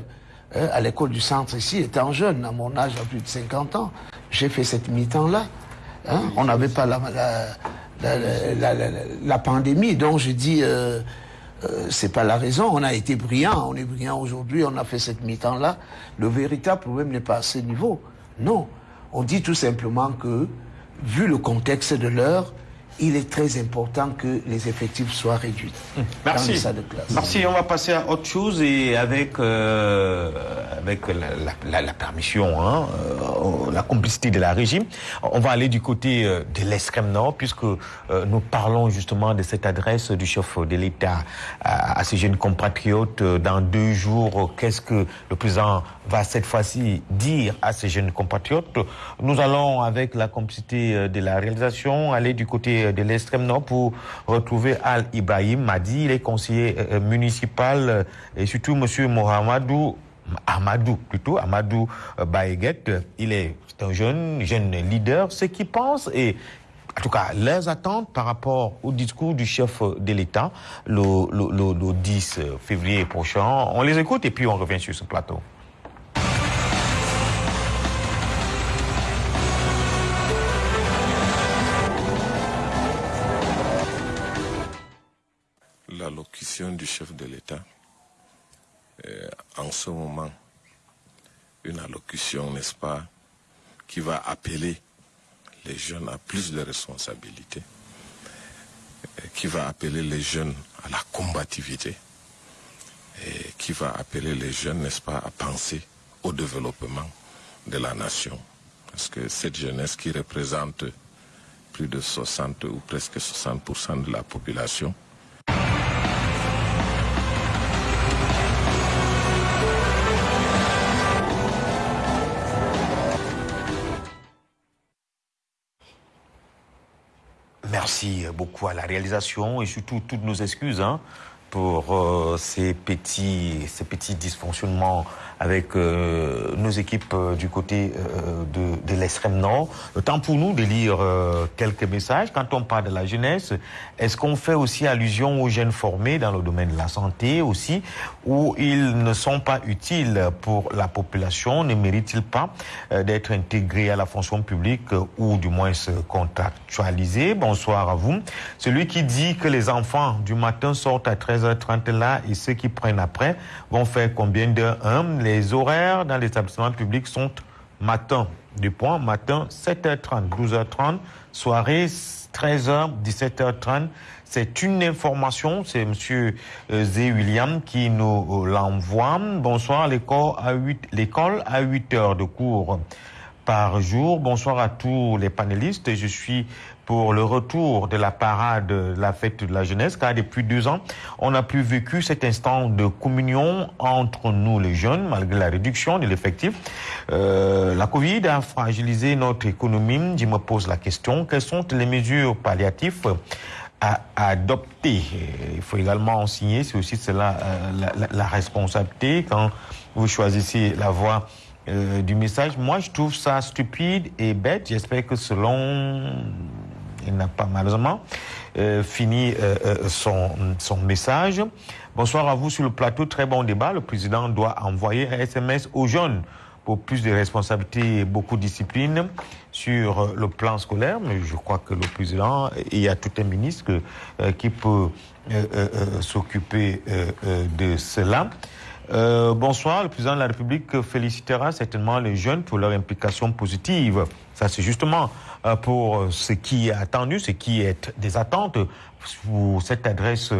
S6: hein, à l'école du centre ici, étant jeune, à mon âge, à plus de 50 ans. J'ai fait cette mi-temps-là. Hein. On n'avait pas la, la, pandémie, donc je dis, euh, euh, c'est pas la raison. On a été brillant, on est brillant aujourd'hui, on a fait cette mi-temps-là. Le véritable problème n'est pas à ce niveau. Non. On dit tout simplement que, vu le contexte de l'heure, il est très important que les effectifs soient réduits.
S2: Merci. de classe. Merci. On va passer à autre chose et avec, euh, avec la, permission, hein, euh, la complicité de la régime, on va aller du côté euh, de l'extrême nord puisque nous parlons justement de cette adresse du chef de l'État à, à, ces jeunes compatriotes. Dans deux jours, qu'est-ce que le président va cette fois-ci dire à ces jeunes compatriotes Nous allons, avec la complicité de la réalisation, aller du côté de l'extrême nord pour retrouver Al Ibrahim Madi, il est conseiller euh, euh, municipal euh, et surtout Monsieur Mohamedou Amadou plutôt, Amadou Baeguet, il est un jeune, jeune leader, ce qu'il pense et en tout cas, leurs attentes par rapport au discours du chef de l'État le 10 février prochain. On les écoute et puis on revient sur ce plateau.
S3: Du chef de l'État, euh, en ce moment, une allocution, n'est-ce pas, qui va appeler les jeunes à plus de responsabilités, euh, qui va appeler les jeunes à la combativité, et qui va appeler les jeunes, n'est-ce pas, à penser au développement de la nation. Parce que cette jeunesse qui représente plus de 60 ou presque 60% de la population,
S2: Merci beaucoup à la réalisation et surtout toutes nos excuses hein, pour euh, ces, petits, ces petits dysfonctionnements avec euh, nos équipes euh, du côté de, de l'extrême nord. Le temps pour nous de lire quelques messages. Quand on parle de la jeunesse, est-ce qu'on fait aussi allusion aux jeunes formés dans le domaine de la santé aussi, où ils ne sont pas utiles pour la population, ne méritent-ils pas d'être intégrés à la fonction publique ou du moins se contractualiser? Bonsoir à vous. Celui qui dit que les enfants du matin sortent à 13h30 là et ceux qui prennent après vont faire combien d'heures les horaires dans l'établissement public sont matin, du point, matin 7h30, 12h30, soirée 13h, 17h30. C'est une information, c'est Monsieur euh, Zé William qui nous euh, l'envoie. Bonsoir, l'école à 8, l'école à 8 heures de cours par jour. Bonsoir à tous les panélistes. Je suis pour le retour de la parade de la fête de la jeunesse, car depuis deux ans, on n'a plus vécu cet instant de communion entre nous les jeunes, malgré la réduction de l'effectif. Euh, la Covid a fragilisé notre économie. Je me pose la question, quelles sont les mesures palliatives à, adopter? Il faut également en signer, c'est aussi cela euh, la, responsabilité quand vous choisissez la voie euh, du message. Moi, je trouve ça stupide et bête. J'espère que selon il n'a pas malheureusement euh, fini euh, euh, son, son message. Bonsoir à vous sur le plateau. Très bon débat. Le président doit envoyer un SMS aux jeunes pour plus de responsabilités et beaucoup de discipline sur le plan scolaire. Mais je crois que le président, il y a tout un ministre qui peut s'occuper de cela. Bonsoir, le président de la République félicitera certainement les jeunes pour leur implication positive. Ça, c'est justement euh, pour ce qui est attendu, ce qui est des attentes pour cette adresse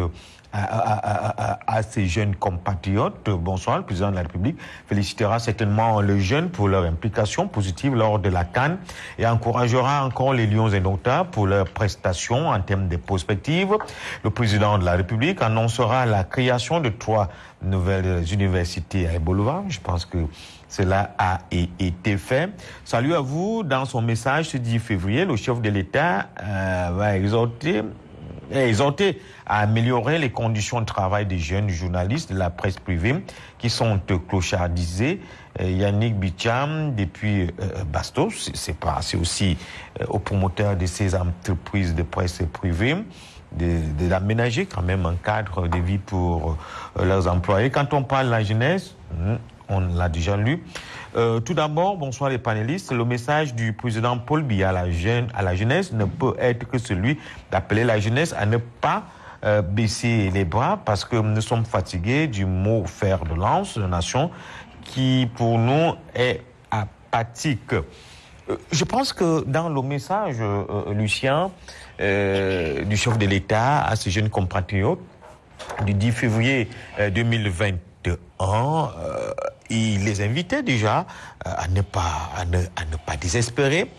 S2: à, ces jeunes compatriotes. Bonsoir, le président de la République félicitera certainement les jeunes pour leur implication positive lors de la Cannes et encouragera encore les Lions indomptables pour leur prestations en termes de perspectives. Le président de la République annoncera la création de trois nouvelles universités à Eboluva. Je pense que cela a été fait. Salut à vous. Dans son message ce 10 février, le chef de l'État euh, va exhorter exhorté à améliorer les conditions de travail des jeunes journalistes de la presse privée qui sont clochardisés. Euh, Yannick Bicham, depuis euh, Bastos, c'est aussi euh, aux promoteurs de ces entreprises de presse privée d'aménager quand même un cadre de vie pour leurs employés. Quand on parle de la jeunesse, hmm, on l'a déjà lu. Euh, tout d'abord, bonsoir les panélistes. Le message du président Paul Biya à la, jeunesse ne peut être que celui d'appeler la jeunesse à ne pas euh, baisser les bras parce que nous sommes fatigués du mot fer de lance de nation qui pour nous est apathique. Euh, je pense que dans le message, Lucien, du chef de l'État à ces jeunes compatriotes, du 10 février 2021, euh, il les invitait déjà euh, à ne pas, à ne, pas désespérer.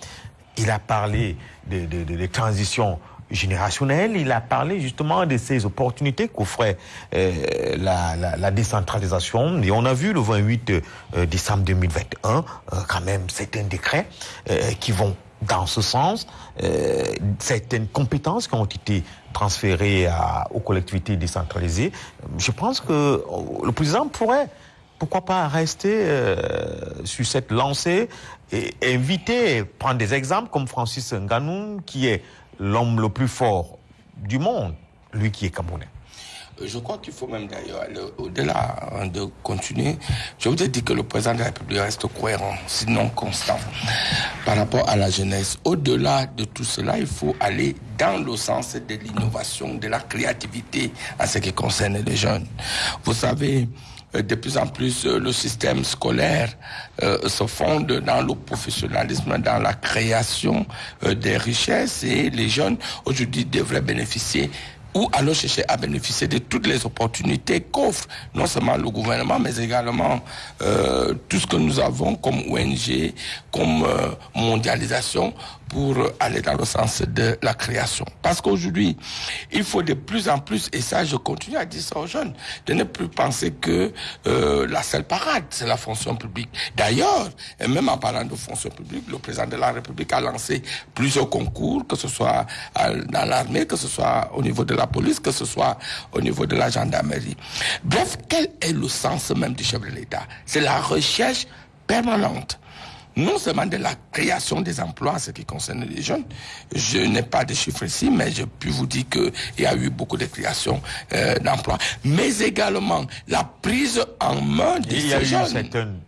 S2: Il a parlé de, de, de, il a parlé justement de ces opportunités qu'offrait euh, la, la, décentralisation. Et on a vu le 28 euh, décembre 2021, euh, quand même, certains décrets qui vont dans ce sens, certaines compétences qui ont été transférées aux collectivités décentralisées. Je pense que le président pourrait pourquoi pas rester euh, sur cette lancée et inviter, prendre des exemples comme Francis Nganou, qui est l'homme le plus fort du monde, lui qui est camerounais.
S3: Je crois qu'il faut même d'ailleurs aller au-delà hein, de continuer. Je vous ai dit que le président de la République reste cohérent, sinon constant, par rapport à la jeunesse. Au-delà de tout cela, il faut aller dans le sens de l'innovation, de la créativité en ce qui concerne les jeunes. Vous savez, de plus en plus le système scolaire euh, se fonde dans le professionnalisme, dans la création euh, des richesses et les jeunes aujourd'hui devraient bénéficier ou alors chercher à bénéficier de toutes les opportunités qu'offre non seulement le gouvernement, mais également euh, tout ce que nous avons comme ONG, comme euh, mondialisation pour aller dans le sens de la création. Parce qu'aujourd'hui, il faut de plus en plus, et ça je continue à dire ça aux jeunes, de ne plus penser que euh, la seule parade, c'est la fonction publique. D'ailleurs, même en parlant de fonction publique, le président de la République a lancé plusieurs concours, que ce soit dans l'armée, que ce soit au niveau de la police, que ce soit au niveau de la gendarmerie. Bref, quel est le sens même du chef de l'État? C'est la recherche permanente non seulement de la création des emplois, ce qui concerne les jeunes. Je n'ai pas de chiffres ici, mais je puis vous dire qu'il y a eu beaucoup de création euh, d'emplois, mais également la prise en main de
S2: Il
S3: ces
S2: y a eu
S3: jeunes.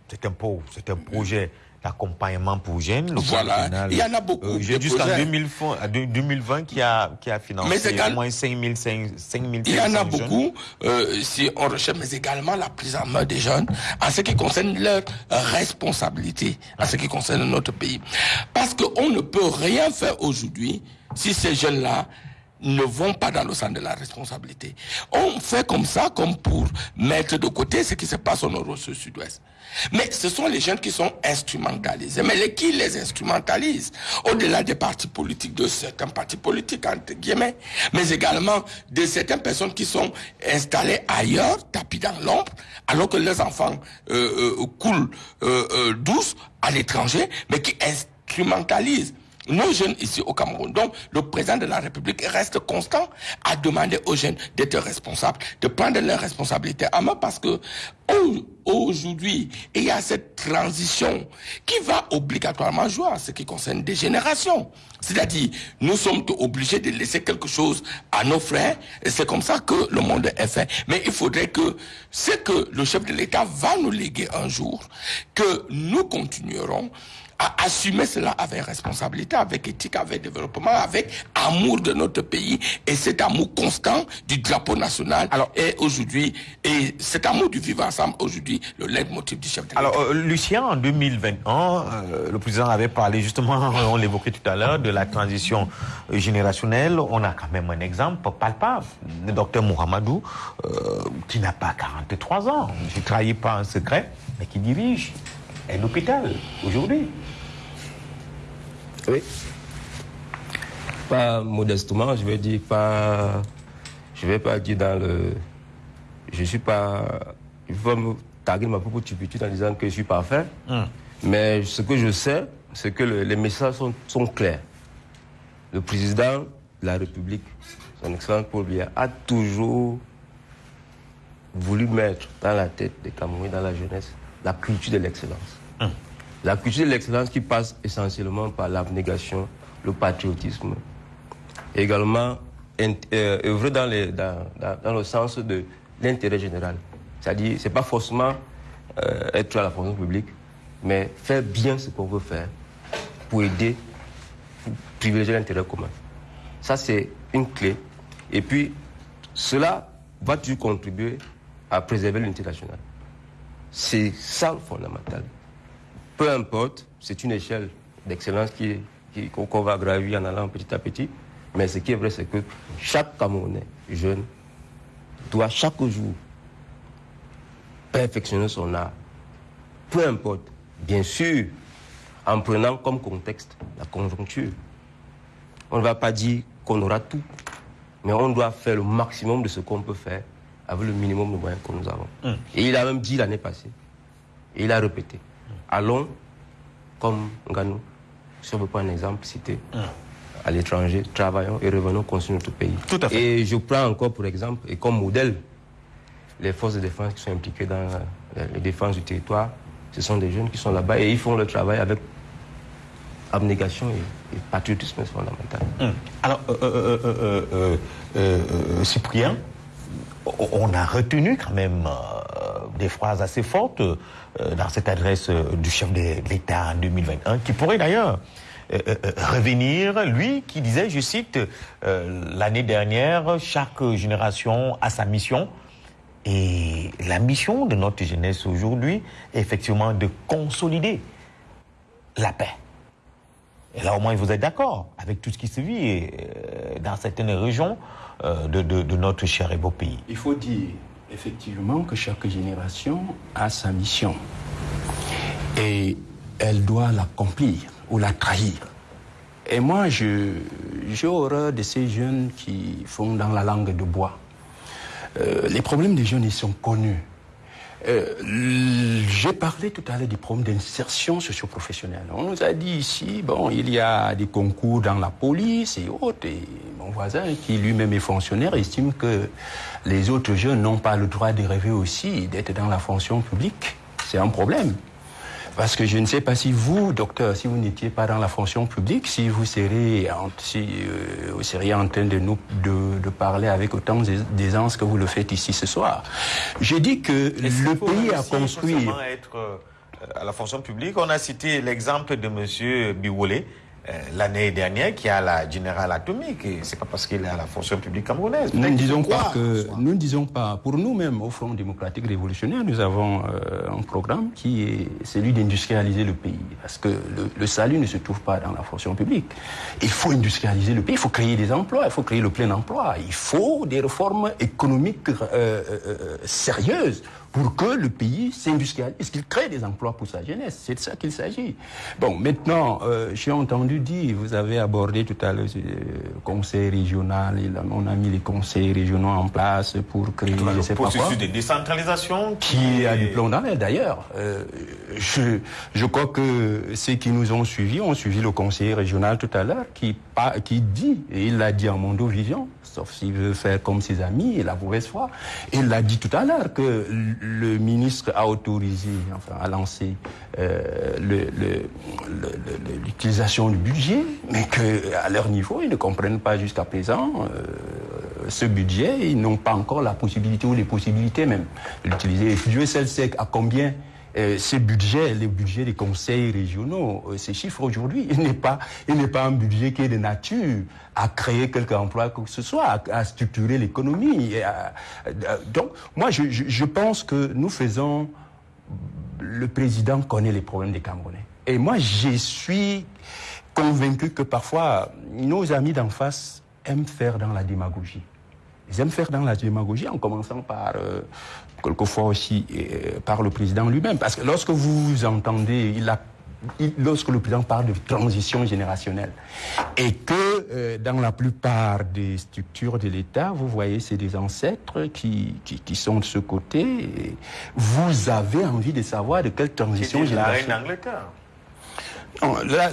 S2: c'est un, pro- un projet d'accompagnement pour jeunes. Le
S3: Voilà.
S2: final,
S3: Il y en a beaucoup
S2: euh, Jusqu'en
S3: projets.
S2: 2020, à deux- 2020 qui a, qui a financé au moins 5000 5000
S3: Il y en a beaucoup, euh, si on recherche, mais également la prise en main des jeunes en ce qui concerne leur responsabilité, en ce qui concerne notre pays. Parce qu'on ne peut rien faire aujourd'hui si ces jeunes-là ne vont pas dans le sens de la responsabilité. On fait comme ça, comme pour mettre de côté ce qui se passe au nord au sud-ouest. Mais ce sont les jeunes qui sont instrumentalisés. Mais les, qui les instrumentalisent? Au-delà des partis politiques, de certains partis politiques, entre guillemets, mais également de certaines personnes qui sont installées ailleurs, tapis dans l'ombre, alors que leurs enfants euh, euh, coulent euh, euh, douce à l'étranger, mais qui instrumentalisent nos jeunes ici au Cameroun. Donc, le président de la République reste constant à demander aux jeunes d'être responsables, de prendre leurs responsabilités en main parce que au- aujourd'hui, il y a cette transition qui va obligatoirement jouer en ce qui concerne des générations. C'est-à-dire, nous sommes obligés de laisser quelque chose à nos frères et c'est comme ça que le monde est fait. Mais il faudrait que ce que le chef de l'État va nous léguer un jour, que nous continuerons à assumer cela avec responsabilité, avec éthique, avec développement, avec amour de notre pays et cet amour constant du drapeau national alors, est aujourd'hui, et cet amour du vivre ensemble aujourd'hui, le leitmotiv du chef de.
S2: Alors, euh, Lucien, en 2021, euh, le président avait parlé justement, on l'évoquait tout à l'heure, de la transition générationnelle. On a quand même un exemple palpable, le docteur Mohamedou, euh, qui n'a pas 43 ans, je ne trahis pas un secret, mais qui dirige un hôpital aujourd'hui.
S4: Oui. Pas modestement, je vais dire pas. Je vais pas dire dans le. Je suis pas. Il faut me taguer ma propre turpitude en disant que je suis parfait. Hum. Mais ce que je sais, c'est que les messages sont, sont, clairs. Le président de la République, son excellence Paul Biya, a toujours voulu mettre dans la tête des Camerounais, dans la jeunesse, la culture de l'excellence. La culture de l'excellence qui passe essentiellement par l'abnégation, le patriotisme. également, euh, œuvrer dans, dans, le sens de l'intérêt général. C'est-à-dire, ce n'est pas forcément euh, être à la fonction publique, mais faire bien ce qu'on veut faire pour aider, pour privilégier l'intérêt commun. Ça, c'est une clé. Et puis, cela va toujours contribuer à préserver l'unité nationale? C'est ça le fondamental. Peu importe, c'est une échelle d'excellence qui, qu'on va gravir en allant petit à petit. Mais ce qui est vrai, c'est que chaque Camerounais jeune doit chaque jour perfectionner son art. Peu importe, bien sûr, en prenant comme contexte la conjoncture. On ne va pas dire qu'on aura tout, mais on doit faire le maximum de ce qu'on peut faire avec le minimum de moyens que nous avons. Hum. Et il a même dit l'année passée, et il a répété, allons comme Nganou, si on veut prendre un exemple, cité, hum. à l'étranger, travaillons et revenons construire notre pays.
S2: Tout à fait.
S4: Et je prends encore pour exemple, et comme modèle, les forces de défense qui sont impliquées dans la, défense du territoire, ce sont des jeunes qui sont là-bas et ils font le travail avec abnégation et, patriotisme fondamental.
S2: Hum. Alors, euh, euh, euh, Cyprien, on a retenu quand même euh, des phrases assez fortes euh, dans cette adresse euh, du chef de l'État en 2021, qui pourrait d'ailleurs revenir, lui qui disait, je cite, l'année dernière, chaque génération a sa mission. Et la mission de notre jeunesse aujourd'hui est effectivement de consolider la paix. Et là, au moins, vous êtes d'accord avec tout ce qui se vit dans certaines régions euh, de, notre cher et beau pays.
S5: Il faut dire effectivement que chaque génération a sa mission et elle doit l'accomplir ou la trahir. Et moi, j'ai horreur de ces jeunes qui font dans la langue de bois. Euh, les problèmes des jeunes, ils sont connus. Euh, j'ai parlé tout à l'heure du problème d'insertion socio-professionnelle. On nous a dit ici, bon, il y a des concours dans la police et autres. Et mon voisin, qui lui-même est fonctionnaire, estime que les autres jeunes n'ont pas le droit de rêver aussi d'être dans la fonction publique. C'est un problème. Parce que je ne sais pas si vous, docteur, si vous n'étiez pas dans la fonction publique, si vous seriez, si, euh, vous seriez en train de nous de, parler avec autant d'aisance que vous le faites ici ce soir. J'ai dit que le pays a construit.
S2: Être euh, à la fonction publique, on a cité l'exemple de M. l'année dernière qui a la générale atomique. C'est pas parce qu'il est à la fonction publique camerounaise.
S5: Nous ne disons pas que, nous ne disons pas, pour nous-mêmes, au Front démocratique révolutionnaire, nous avons euh, un programme qui est celui d'industrialiser le pays. Parce que le, salut ne se trouve pas dans la fonction publique. Il faut industrialiser le pays, il faut créer des emplois, il faut créer le plein emploi, il faut des réformes économiques euh, sérieuses pour que le pays s'industrialise, qu'il crée des emplois pour sa jeunesse? C'est de ça qu'il s'agit. Bon, maintenant, euh, j'ai entendu dire, vous avez abordé tout à l'heure le euh, conseil régional, on a mis les conseils régionaux en place pour créer,
S2: je sais pas quoi. de décentralisation
S5: qui, a du plomb dans l'air d'ailleurs. Euh, je, je crois que ceux qui nous ont suivis ont suivi le conseiller régional tout à l'heure qui, qui dit, et il l'a dit en Mondo-Vision, sauf s'il veut faire comme ses amis et la mauvaise foi, il l'a dit tout à l'heure que le ministre a autorisé, enfin, a lancé euh, l'utilisation du budget, mais qu'à leur niveau, ils ne comprennent pas jusqu'à présent euh, ce budget, ils n'ont pas encore la possibilité ou les possibilités même de l'utiliser. Dieu seul sait à combien euh, ces budgets, les budgets des conseils régionaux, euh, ces chiffres aujourd'hui, il n'est pas, pas un budget qui est de nature à créer quelques emplois que ce soit, à, structurer l'économie. donc, moi, je, je, pense que nous faisons, le président connaît les problèmes des Camerounais. Et moi, je suis convaincu que parfois, nos amis d'en face aiment faire dans la démagogie. Ils aiment faire dans la démagogie en commençant par, euh, quelquefois aussi, euh, par le président lui-même. Parce que lorsque vous entendez, il a, lorsque le président parle de transition générationnelle, et que euh, dans la plupart des structures de l'État, vous voyez, c'est des ancêtres qui, qui, sont de ce côté, vous avez envie de savoir de quelle transition générationnelle.
S2: La reine d'Angleterre.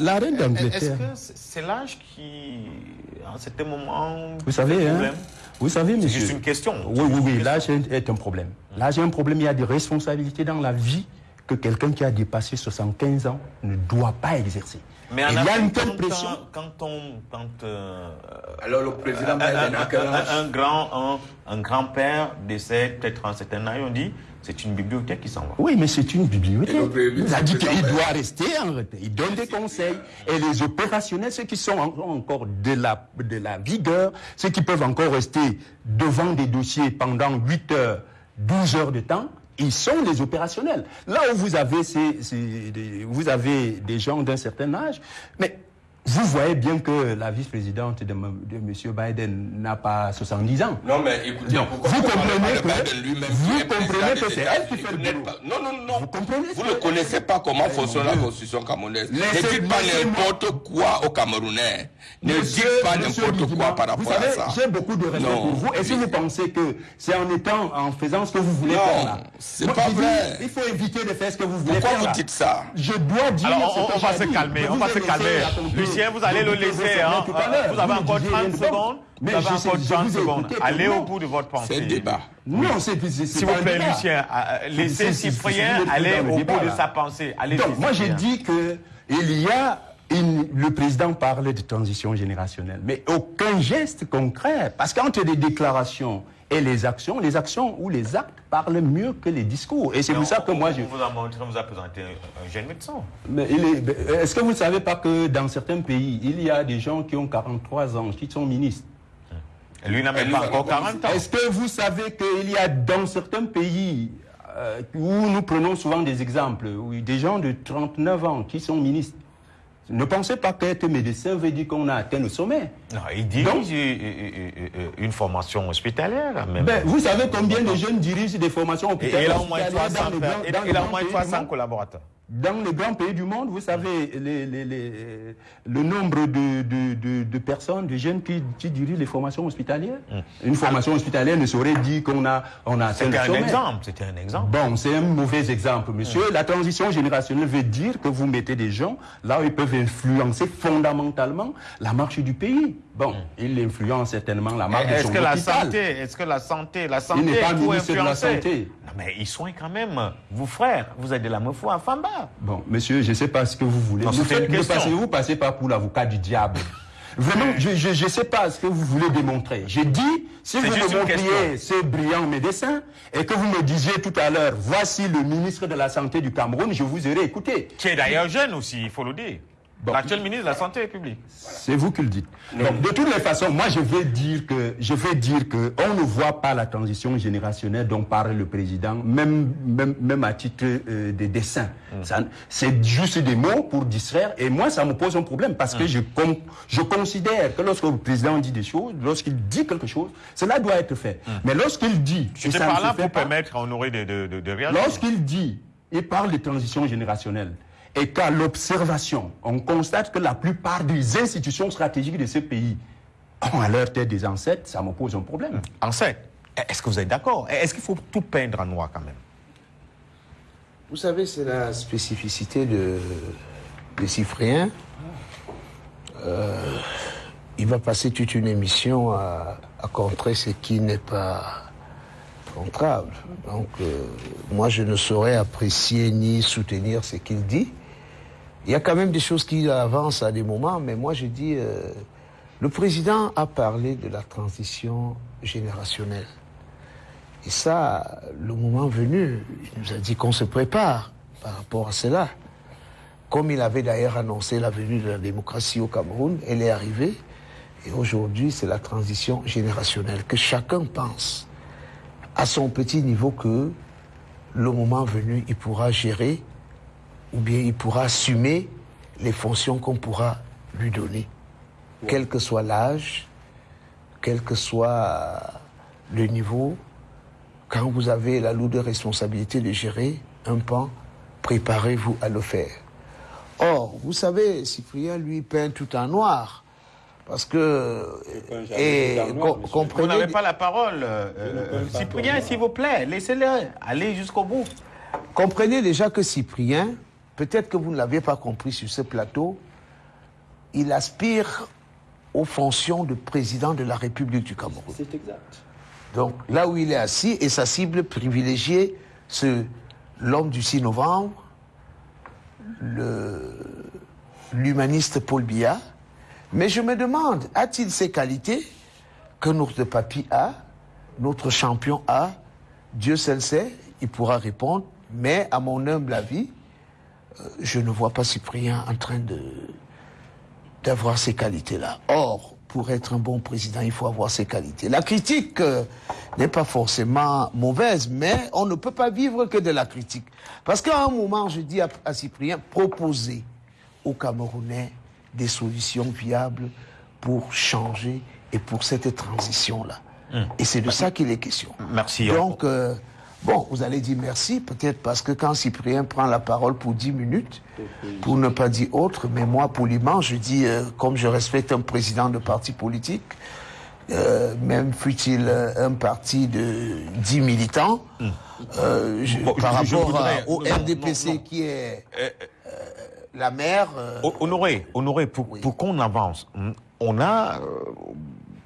S5: La, reine d'Angleterre.
S2: Est-ce que c'est l'âge qui, en certain moment,
S5: vous savez, hein, vous savez, monsieur.
S2: C'est juste une question.
S5: Oui, oui, oui. L'âge est un problème. L'âge est un problème. Il y a des responsabilités dans la vie que quelqu'un qui a dépassé 75 ans ne doit pas exercer.
S2: Mais il y a une telle pression. Quand on, quand euh,
S8: alors le président
S2: un, un, grand, un, grand-père décède peut-être en certain âge, on dit c'est une bibliothèque qui s'en va.
S5: Oui, mais c'est une bibliothèque. Il a dit qu'il doit rester en retard. Il donne des conseils. Et les opérationnels, ceux qui sont encore de la, de la vigueur, ceux qui peuvent encore rester devant des dossiers pendant 8 heures, 12 heures de temps, ils sont les opérationnels. Là où vous avez, ces, vous avez des gens d'un certain âge, mais vous voyez bien que la vice-présidente de, de, M. Biden n'a pas 70 ans.
S3: Non, mais écoutez,
S5: vous comprenez que, vous comprenez que c'est elle qui fait le boulot.
S3: Non, non, non. Vous comprenez Vous ne connaissez pas comment fonctionne la constitution camerounaise. Ne dites pas n'importe quoi aux Camerounais. Ne dites pas n'importe quoi par rapport à ça.
S5: J'ai beaucoup de respect pour vous. Et si vous pensez que c'est en étant, en faisant ce que vous voulez faire là?
S3: c'est pas vrai.
S5: Il faut éviter de faire ce que vous voulez
S3: faire.
S5: Pourquoi
S3: vous dites ça?
S5: Je dois dire.
S2: Alors, on va se calmer. On va se calmer vous allez le laisser. Hein. Vous avez encore 30 secondes. vous avez encore 30 secondes. Allez au bout de votre pensée.
S3: C'est le débat.
S5: Non, c'est
S2: S'il vous plaît, Lucien, euh, laissez Cyprien aller au bout de sa pensée.
S5: Donc, moi, j'ai dit que il y a le président parlait de transition générationnelle, mais aucun geste concret. Parce qu'entre des déclarations et les actions, les actions ou les actes parlent mieux que les discours. Et c'est pour ça que moi je...
S2: vous a montré, vous a présenté un jeune médecin.
S5: Mais est-ce que vous ne savez pas que dans certains pays, il y a des gens qui ont 43 ans, qui sont ministres?
S2: Lui n'a même pas encore 40 ans.
S5: Est-ce que vous savez qu'il y a dans certains pays euh, où nous prenons souvent des exemples, où des gens de 39 ans qui sont ministres? Ne pensez pas qu'être médecin veut dire qu'on a atteint le sommet.
S2: Non, il dirige Donc, une formation hospitalière. Même.
S5: Ben, vous savez combien de jeunes dirigent des formations hospitalières
S2: et il a au moins 300 collaborateurs
S5: dans les grands pays du monde, vous savez, le nombre de, personnes, de jeunes qui, dirigent les formations hospitalières. Mm. Une formation hospitalière ne saurait dire qu'on a, on a
S2: C'était un exemple, c'était un exemple.
S5: Bon, c'est un mauvais exemple, monsieur. Mm. La transition générationnelle veut dire que vous mettez des gens là où ils peuvent influencer fondamentalement la marche du pays. Bon, mm. ils influencent certainement la marche
S2: est-ce que la santé, Est-ce que la santé, la santé,
S5: il n'est pas ministre de la santé.
S2: Non, mais ils sont quand même, vous frères, vous êtes de la foi à Famba.
S5: Bon, monsieur, je ne sais pas ce que vous voulez.
S2: vous, faites,
S5: vous, passez, vous passez pas pour l'avocat du diable. Vraiment, je ne sais pas ce que vous voulez démontrer. J'ai dit, si vous me montriez ce brillant médecin et que vous me disiez tout à l'heure, voici le ministre de la Santé du Cameroun, je vous aurais écouté.
S2: Qui est d'ailleurs jeune aussi, il faut le dire. L'actuel ministre de la Santé publique.
S5: C'est vous qui le dites. de toutes les façons, moi je vais dire que je vais dire que on ne voit pas la transition générationnelle dont parle le président, même même, à titre euh, de dessin. Mm. C'est juste des mots pour distraire. Et moi, ça me pose un problème parce que mm. je je considère que lorsque le président dit des choses, lorsqu'il dit quelque chose, cela doit être fait. Mm. Mais lorsqu'il dit,
S2: je par là pour permettre à Honoré de, de, de.
S5: Lorsqu'il dit, il parle de transition générationnelle et qu'à l'observation, on constate que la plupart des institutions stratégiques de ce pays ont à leur tête des ancêtres, ça me pose un problème.
S2: Ancêtres Est-ce que vous êtes d'accord? Est-ce qu'il faut tout peindre en noir quand même?
S6: Vous savez, c'est la spécificité de, des Cypriens. Euh, il va passer toute une émission à, contrer ce qui n'est pas contrable. Donc, euh, moi, je ne saurais apprécier ni soutenir ce qu'il dit. Il y a quand même des choses qui avancent à des moments, mais moi je dis, euh, le président a parlé de la transition générationnelle. Et ça, le moment venu, il nous a dit qu'on se prépare. par rapport à cela. Comme il avait d'ailleurs annoncé la venue de la démocratie au Cameroun, elle est arrivée. Et aujourd'hui, c'est la transition générationnelle. Que chacun pense à son petit niveau que le moment venu, il pourra gérer ou bien il pourra assumer les fonctions qu'on pourra lui donner, quel que soit l'âge, quel que soit le niveau. Quand vous avez la lourde responsabilité de gérer un pan, préparez-vous à le faire. Or, vous savez, Cyprien, lui, peint tout en noir. Parce que.
S2: Et, comprenez, vous n'avez pas la parole. Euh, Cyprien, s'il vous plaît, laissez-le aller jusqu'au bout.
S6: Comprenez déjà que Cyprien, peut-être que vous ne l'avez pas compris sur ce plateau, il aspire aux fonctions de président de la République du Cameroun.
S8: C'est exact.
S6: Donc là où il est assis, et sa cible privilégiée, c'est l'homme du 6 novembre, l'humaniste Paul Biya. Mais je me demande, a-t-il ces qualités que notre papy a, notre champion a? Dieu seul sait, il pourra répondre, mais à mon humble avis, je ne vois pas Cyprien en train de d'avoir ces qualités-là. Or, pour être un bon président, il faut avoir ces qualités. La critique euh, n'est pas forcément mauvaise, mais on ne peut pas vivre que de la critique. Parce qu'à un moment, je dis à, Cyprien, proposez aux Camerounais des solutions viables pour changer et pour cette transition-là. Hum. Et c'est de ça qu'il est question.
S2: Merci.
S6: Donc, euh, Bon, vous allez dire merci, peut-être parce que quand Cyprien prend la parole pour 10 minutes, pour ne pas dire autre, mais moi, poliment, je dis, euh, comme je respecte un président de parti politique, euh, même fut-il euh, un parti de 10 militants, hmm. par rapport au RDPC qui est la mère...
S2: honoré, honoré, pour, pour qu'on avance, on a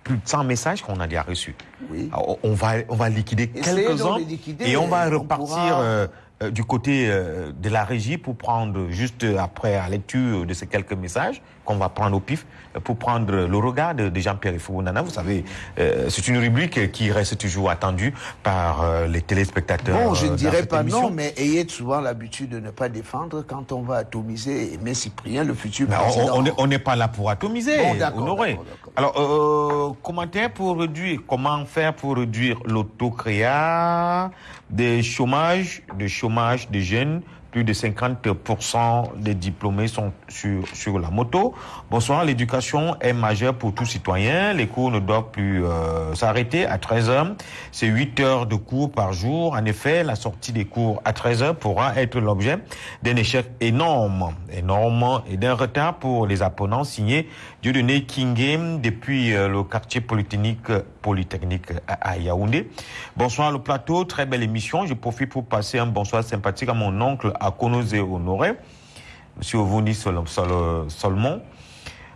S2: plus de 100 messages qu'on a déjà reçus. Oui. On, va, on va liquider quelques-uns et on va repartir euh, euh, du côté euh, de la régie pour prendre, juste après la lecture de ces quelques messages, qu'on va prendre au pif pour prendre le regard de, Jean-Pierre Nana. Vous savez, euh, c'est une rubrique qui reste toujours attendue par euh, les téléspectateurs.
S6: Bon, je ne dirais pas non, mais ayez souvent l'habitude de ne pas défendre quand on va atomiser Aimé Cyprien, le futur président.
S2: On n'est pas là pour atomiser, bon, Alors, euh, commentaire pour réduire, comment faire pour réduire l'autocréa des chômages, de chômage des jeunes plus de 50% des diplômés sont sur, sur la moto. Bonsoir, l'éducation est majeure pour tout citoyen. Les cours ne doivent plus euh, s'arrêter à 13 heures. C'est 8 heures de cours par jour. En effet, la sortie des cours à 13 heures pourra être l'objet d'un échec énorme, énorme et d'un retard pour les apprenants signés Dieudonné Kingem depuis euh, le quartier polytechnique, polytechnique à Yaoundé. Bonsoir le plateau, très belle émission. Je profite pour passer un bonsoir sympathique à mon oncle à Konosé Honoré, M. Ovouni Solomon.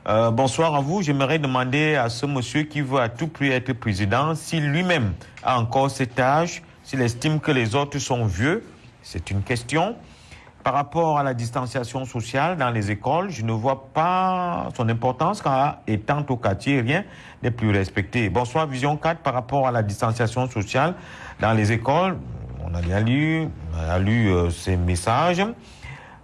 S2: Euh, bonsoir à vous. J'aimerais demander à ce monsieur qui veut à tout prix être président si lui-même a encore cet âge, s'il estime que les autres sont vieux. C'est une question. Par rapport à la distanciation sociale dans les écoles, je ne vois pas son importance car étant au quartier, rien n'est plus respecté. Bonsoir Vision 4 par rapport à la distanciation sociale dans les écoles on a bien lu, euh, ces messages.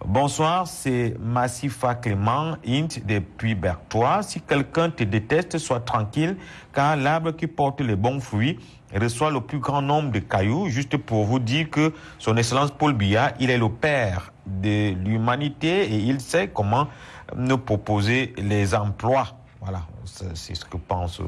S2: Bonsoir, c'est Massifa Clément, Int depuis Bertois. Si quelqu'un te déteste, sois tranquille, car l'arbre qui porte les bons fruits reçoit le plus grand nombre de cailloux, juste pour vous dire que son Excellence Paul Biya, il est le père de l'humanité et il sait comment nous proposer les emplois. Voilà, c'est ce que pensent euh,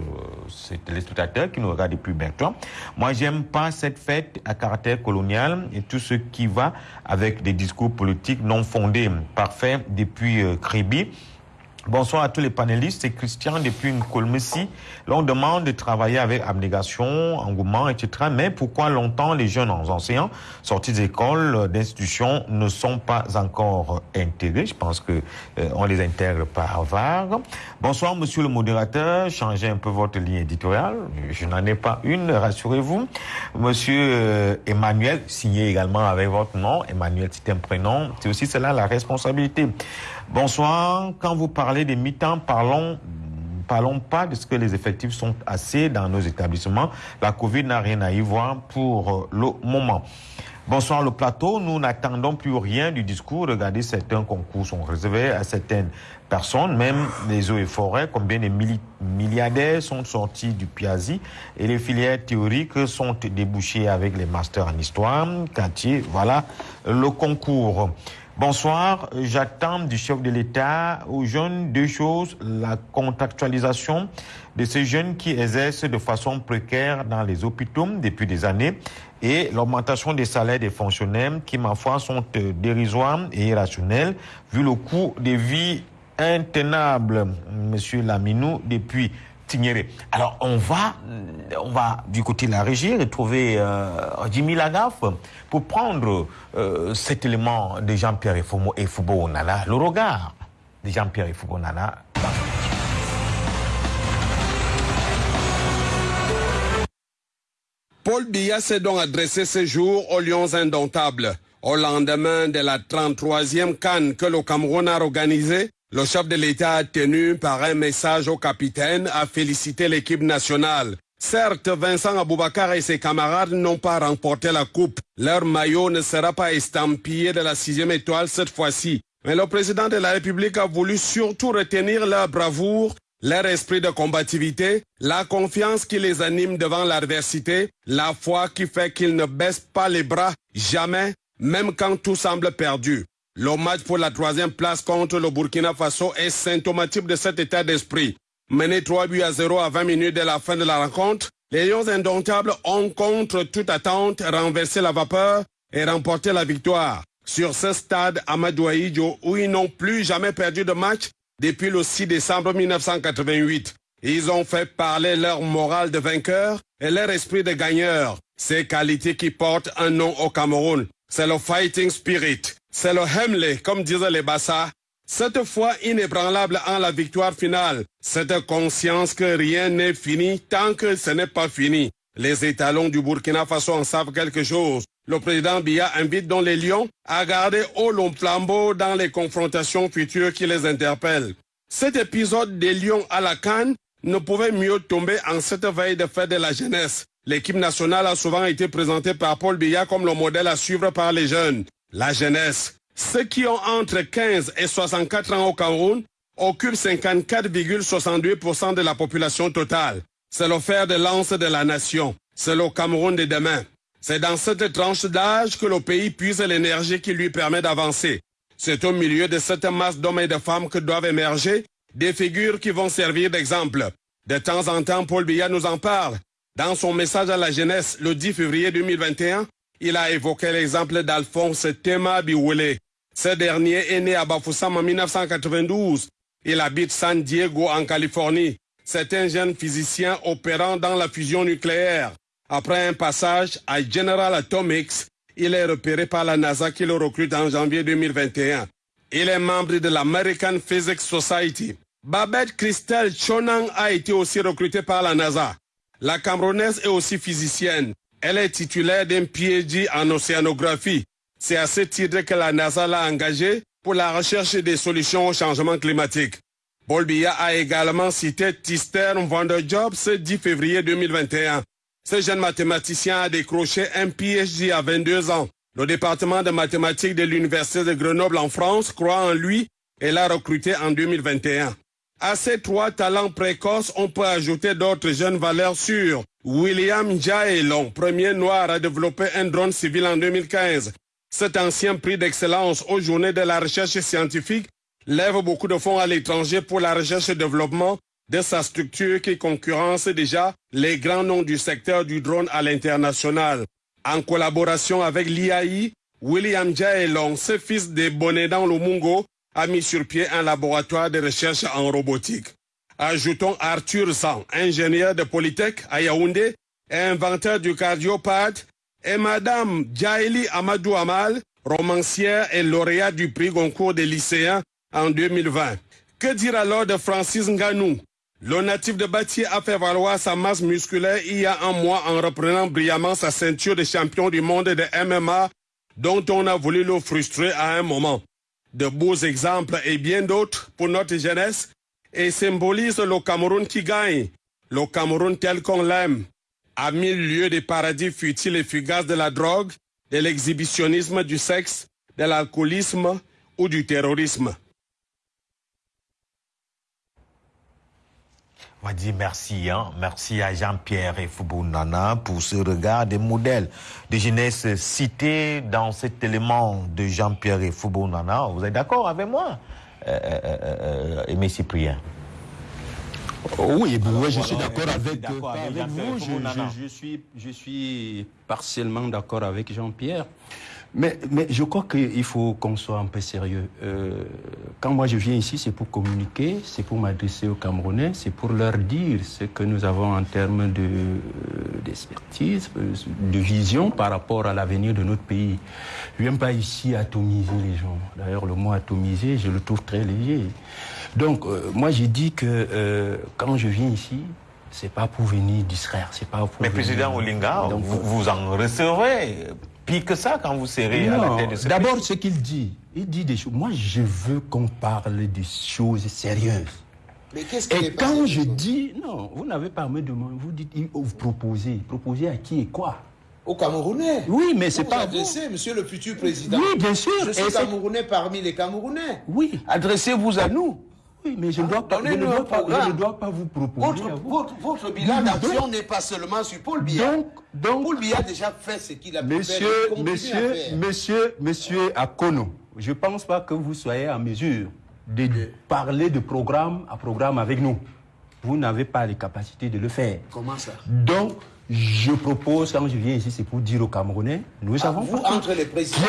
S2: ces téléspectateurs qui nous regardent depuis Bertrand. Moi, j'aime pas cette fête à caractère colonial et tout ce qui va avec des discours politiques non fondés. Parfait depuis euh, Kribi. Bonsoir à tous les panélistes. C'est Christian depuis une Colmessi. L'on demande de travailler avec abnégation, engouement, etc. Mais pourquoi longtemps les jeunes enseignants sortis d'écoles, d'institutions ne sont pas encore intégrés? Je pense que euh, on les intègre par vague. Bonsoir, monsieur le modérateur. Changez un peu votre ligne éditoriale. Je n'en ai pas une, rassurez-vous. Monsieur euh, Emmanuel, signé également avec votre nom. Emmanuel, c'est un prénom. C'est aussi cela la responsabilité. Bonsoir. Quand vous parlez des mi-temps, parlons parlons pas de ce que les effectifs sont assez dans nos établissements. La Covid n'a rien à y voir pour euh, le moment. Bonsoir le plateau. Nous n'attendons plus rien du discours. Regardez, certains concours sont réservés à certaines personnes, même les eaux et forêts. Combien de milliardaires sont sortis du Piazzi et les filières théoriques sont débouchées avec les masters en histoire. Quartier, voilà le concours. Bonsoir, j'attends du chef de l'État aux jeunes deux choses, la contractualisation de ces jeunes qui exercent de façon précaire dans les hôpitaux depuis des années et l'augmentation des salaires des fonctionnaires qui, ma foi, sont euh, dérisoires et irrationnels vu le coût de vie intenable, Monsieur Laminou, depuis Alors, on va, on va du côté de la régie retrouver euh, Jimmy Lagaffe pour prendre euh, cet élément de Jean-Pierre et Foubo Nana, le regard de Jean-Pierre et Foubo Nana
S9: Paul Biya s'est donc adressé ce jour aux Lions indomptables. Au lendemain de la 33e canne que le Cameroun a organisée, le chef de l'État a tenu par un message au capitaine à féliciter l'équipe nationale. Certes, Vincent Aboubakar et ses camarades n'ont pas remporté la coupe. Leur maillot ne sera pas estampillé de la sixième étoile cette fois-ci. Mais le président de la République a voulu surtout retenir leur bravoure leur esprit de combativité, la confiance qui les anime devant l'adversité, la foi qui fait qu'ils ne baissent pas les bras jamais, même quand tout semble perdu. Le match pour la troisième place contre le Burkina Faso est symptomatique de cet état d'esprit. Mené 3 buts à 0 à 20 minutes de la fin de la rencontre, les Lions indomptables ont contre toute attente renversé la vapeur et remporté la victoire. Sur ce stade Amadou où ils n'ont plus jamais perdu de match, depuis le 6 décembre 1988. Ils ont fait parler leur morale de vainqueur et leur esprit de gagneur. Ces qualités qui portent un nom au Cameroun. C'est le fighting spirit. C'est le Hemley, comme disaient les Bassa. Cette foi inébranlable en la victoire finale. Cette conscience que rien n'est fini tant que ce n'est pas fini. Les étalons du Burkina Faso en savent quelque chose. Le président Biya invite donc les Lions à garder haut long flambeau dans les confrontations futures qui les interpellent. Cet épisode des Lions à la Cannes ne pouvait mieux tomber en cette veille de fête de la jeunesse. L'équipe nationale a souvent été présentée par Paul Biya comme le modèle à suivre par les jeunes. La jeunesse. Ceux qui ont entre 15 et 64 ans au Cameroun occupent 54,62% de la population totale. C'est le fer de lance de la nation. C'est le Cameroun de demain. C'est dans cette tranche d'âge que le pays puise l'énergie qui lui permet d'avancer. C'est au milieu de cette masse d'hommes et de femmes que doivent émerger des figures qui vont servir d'exemple. De temps en temps, Paul Biya nous en parle. Dans son message à la jeunesse le 10 février 2021, il a évoqué l'exemple d'Alphonse Tema Biwele. Ce dernier est né à Bafoussam en 1992. Il habite San Diego en Californie. C'est un jeune physicien opérant dans la fusion nucléaire. Après un passage à General Atomics, il est repéré par la NASA qui le recrute en janvier 2021. Il est membre de l'American Physics Society. Babette Christelle Chonang a été aussi recrutée par la NASA. La Camerounaise est aussi physicienne. Elle est titulaire d'un PhD en océanographie. C'est à ce titre que la NASA l'a engagée pour la recherche des solutions au changement climatique. Paul Biya a également cité Tister Job ce 10 février 2021. Ce jeune mathématicien a décroché un PhD à 22 ans. Le département de mathématiques de l'Université de Grenoble en France croit en lui et l'a recruté en 2021. À ces trois talents précoces, on peut ajouter d'autres jeunes valeurs sûres. William Jaelon, premier noir à développer un drone civil en 2015. Cet ancien prix d'excellence aux journées de la recherche scientifique lève beaucoup de fonds à l'étranger pour la recherche et développement de sa structure qui concurrence déjà les grands noms du secteur du drone à l'international. En collaboration avec l'IAI, William Jaelong, ce fils de Bonedan Lumungo, a mis sur pied un laboratoire de recherche en robotique. Ajoutons Arthur Zhang, ingénieur de Polytech à Yaoundé inventeur du cardiopathe, et Madame Jaeli Amadou Amal, romancière et lauréate du prix Goncourt des lycéens en 2020. Que dire alors de Francis Nganou? Le natif de Bâtier a fait valoir sa masse musculaire il y a un mois en reprenant brillamment sa ceinture de champion du monde de MMA dont on a voulu le frustrer à un moment. De beaux exemples et bien d'autres pour notre jeunesse et symbolise le Cameroun qui gagne, le Cameroun tel qu'on l'aime. À mille lieues des paradis futiles et fugaces de la drogue, de l'exhibitionnisme du sexe, de l'alcoolisme ou du terrorisme.
S2: On va dire merci, hein? merci à Jean-Pierre et Nana pour ce regard des modèles de jeunesse cités dans cet élément de Jean-Pierre et Nana. Vous êtes d'accord avec moi, euh, euh, euh Cyprien?
S5: Oui, je suis d'accord avec, vous. je, suis, je suis partiellement d'accord avec Jean-Pierre. Mais, mais je crois qu'il faut qu'on soit un peu sérieux. Euh, quand moi je viens ici, c'est pour communiquer, c'est pour m'adresser aux Camerounais, c'est pour leur dire ce que nous avons en termes euh, d'expertise, de, de vision par rapport à l'avenir de notre pays. Je ne viens pas ici atomiser les gens. D'ailleurs, le mot atomiser, je le trouve très léger. Donc, euh, moi j'ai dit que quand je viens ici, c'est pas pour venir distraire, c'est pas pour.
S2: Mais président Olinga, vous, vous en recevrez pire que ça quand vous serez à la tête de ce
S5: D'abord, ce qu'il dit, il dit des choses. Moi, je veux qu'on parle des choses sérieuses. Mais qu'est-ce Et quand je dis, non, vous n'avez pas à me demander, vous dites, vous proposez. Proposez à qui et quoi?
S6: Aux Camerounais.
S5: Oui, mais c'est pas.
S6: Adressez, monsieur le futur président.
S5: Oui, bien sûr.
S6: Je suis Camerounais parmi les Camerounais.
S5: Oui.
S6: Adressez-vous à nous.
S5: Oui, mais je ne dois, pas, je ne dois pas, je ne dois pas vous proposer.
S6: Votre, votre, bilan d'action n'est pas seulement sur Paul Biya. Donc, donc, Paul Biya a déjà fait ce qu'il a
S5: monsieur,
S6: fait.
S5: Monsieur, monsieur, monsieur Akono, je ne pense pas que vous soyez en mesure de parler de programme à programme avec nous. Vous n'avez pas les capacités de le faire.
S6: Comment ça?
S5: Donc, je propose, quand je viens ici, c'est pour dire aux Camerounais, nous
S6: ah,
S5: avons
S6: vous, entre les présidents.